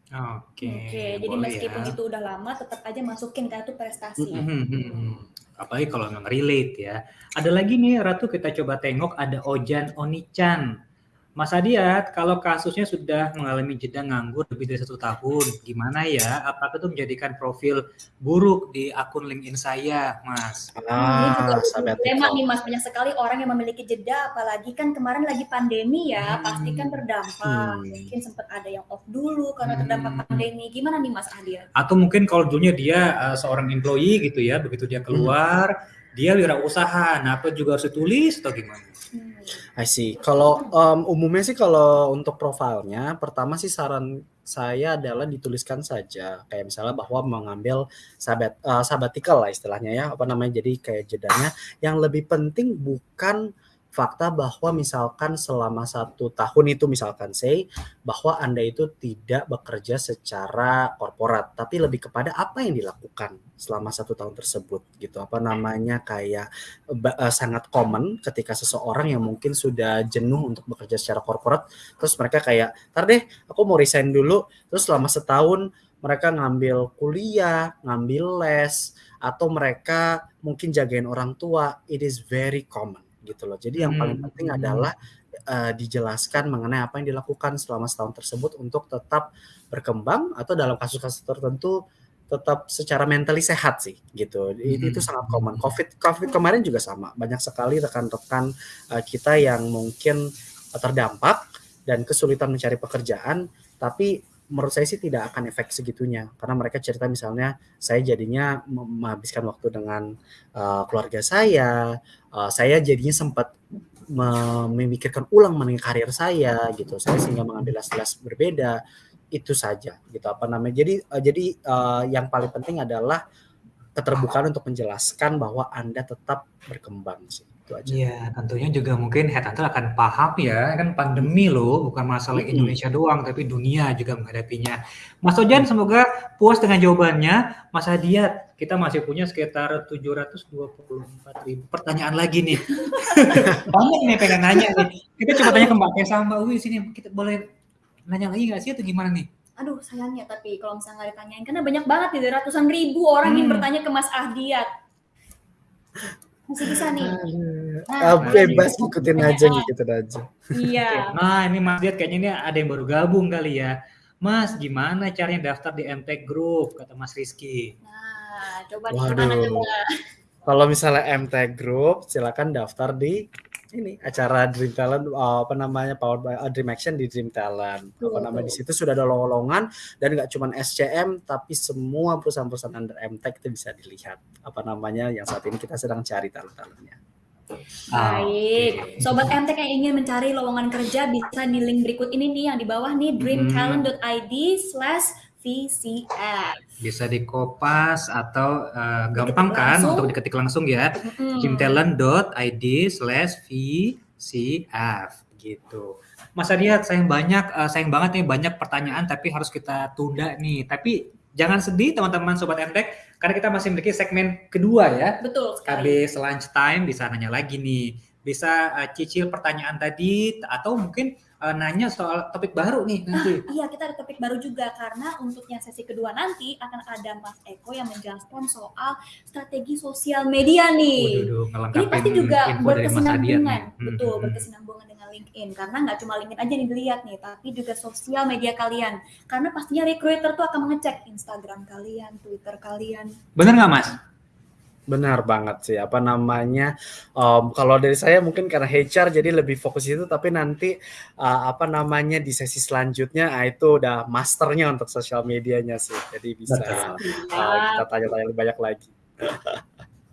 Oke, Oke, jadi boleh meskipun ya. itu udah lama, tetap aja masukin kan itu prestasi. Mhm, mhm. Apalagi kalau memang relate ya. Ada lagi nih Ratu kita coba tengok ada Ojan Onichan. Mas Adiat, kalau kasusnya sudah mengalami jeda nganggur lebih dari satu tahun, gimana ya? Apakah itu menjadikan profil buruk di akun LinkedIn saya, Mas? Hmm, ini juga Ah, nih Mas, banyak sekali orang yang memiliki jeda, apalagi kan kemarin lagi pandemi ya, Hmm. pasti kan berdampak. Hmm. Mungkin sempat ada yang off dulu karena Hmm. terdampak pandemi. Gimana nih Mas Ahdiat? Atau mungkin kalau dulunya dia uh, seorang employee gitu ya, begitu dia keluar, dia wirausaha, nah apa juga harus ditulis atau gimana? Hmm. I see. Kalau um, umumnya sih kalau untuk profilnya, pertama sih saran saya adalah dituliskan saja kayak misalnya bahwa mengambil sabat uh, sabbatical lah istilahnya ya apa namanya jadi kayak jedanya yang lebih penting bukan fakta bahwa misalkan selama satu tahun itu misalkan say bahwa anda itu tidak bekerja secara korporat tapi lebih kepada apa yang dilakukan selama satu tahun tersebut gitu. Apa namanya kayak eh, sangat common ketika seseorang yang mungkin sudah jenuh untuk bekerja secara korporat terus mereka kayak tar deh aku mau resign dulu. Terus selama setahun mereka ngambil kuliah ngambil les atau mereka mungkin jagain orang tua. It is very common gitu loh jadi yang paling Hmm. penting adalah eh, dijelaskan mengenai apa yang dilakukan selama setahun tersebut untuk tetap berkembang atau dalam kasus-kasus tertentu tetap secara mentally sehat sih gitu. It- Hmm. Itu sangat common. Covid Covid kemarin juga sama. Banyak sekali rekan-rekan uh, kita yang mungkin uh, terdampak dan kesulitan mencari pekerjaan, tapi menurut saya sih tidak akan efek segitunya karena mereka cerita misalnya saya jadinya menghabiskan waktu dengan uh, keluarga saya, uh, saya jadinya sempat me- memikirkan ulang mengenai karir saya gitu. Saya sehingga mengambil les-les berbeda itu saja gitu apa namanya. Jadi uh, jadi uh, yang paling penting adalah keterbukaan untuk menjelaskan bahwa Anda tetap berkembang sih. Itu aja. Iya, tentunya juga mungkin headhunter akan paham ya, kan pandemi loh, bukan masalah. Indonesia doang, tapi dunia juga menghadapinya. Mas Ojan, semoga puas dengan jawabannya. Mas Hadiat, kita masih punya sekitar 724 ribu pertanyaan lagi nih. Banyak nih pengen nanya nih. Kita coba tanya ke Mbak Kesa, Mbak Uwi sini, kita boleh nanya lagi nggak sih atau gimana nih? Aduh sayangnya tapi kalau misalnya nggak ditanyain karena banyak banget nih ratusan ribu orang yang Hmm. bertanya ke Mas Ahdiat. Masih bisa nih. Ah, Nah, bebas ini ikutin aja, ngikutin aja. Iya. Nah, ini Mas Diat kayaknya ini ada yang baru gabung kali ya. Mas, gimana caranya daftar di MTech Group? Kata Mas Rizky. Nah, coba di Waduh. mana coba? Kalau misalnya MT Group, silakan daftar di ini. Acara Dream Talent uh, apa namanya Powered by uh, Dream Action di Dream Talent. Apa namanya di situ sudah ada lowongan dan nggak cuma SCM tapi semua perusahaan-perusahaan under MTech itu bisa dilihat. Apa namanya yang saat ini kita sedang cari talent-talentnya. Ah, Baik, sobat MTek yang ingin mencari lowongan kerja bisa di link berikut ini nih yang di bawah nih dreamtalent.id slash VCF. Bisa di kopas atau eh, gampang kan langsung. untuk diketik langsung ya. Mm-mm. gymtalent.id slash VCF gitu. Mas Adiat, sayang banyak, eh, sayang banget nih banyak pertanyaan tapi harus kita tunda nih. Tapi jangan sedih teman-teman Sobat MTech karena kita masih memiliki segmen kedua ya. Betul sekali. Habis lunch time bisa nanya lagi nih. Bisa uh, cicil pertanyaan tadi atau mungkin uh, nanya soal topik baru nih nanti. Iya, kita ada topik baru juga karena untuk yang sesi kedua nanti akan ada Mas Eko yang menjelaskan soal strategi sosial media nih. Waduh, Ini pasti juga berkesinambungan, Hmm, betul, hmm, hmm. berkesinambungan dengan LinkedIn. Karena nggak cuma LinkedIn aja nih dilihat nih, tapi juga sosial media kalian. Karena pastinya recruiter tuh akan mengecek Instagram kalian, Twitter kalian. Bener nggak Mas? Benar banget sih. Apa namanya? em, kalau dari saya mungkin karena HR jadi lebih fokus itu, tapi nanti uh, apa namanya di sesi selanjutnya ah, itu udah masternya untuk sosial medianya sih. Jadi bisa Betul. uh, kita tanya-tanya lebih banyak lagi.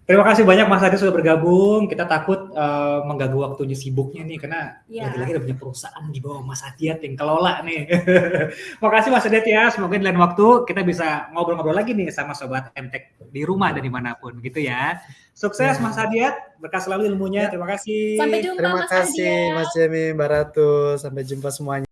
Terima kasih banyak Mas Adi sudah bergabung. Kita takut uh, mengganggu waktunya sibuknya nih karena Iya. lagi-lagi ada punya perusahaan di bawah Mas Adiat yang kelola nih. Makasih Mas Adiat ya. Semoga di lain waktu kita bisa ngobrol-ngobrol lagi nih sama sobat MTech di rumah dan di mana pun gitu ya. Sukses Mas Adiat, berkah selalu ilmunya. Terima kasih. Sampai jumpa Terima Mas kasih Ahdiat. Mas Jemi, Mbak Ratu. Sampai jumpa semuanya.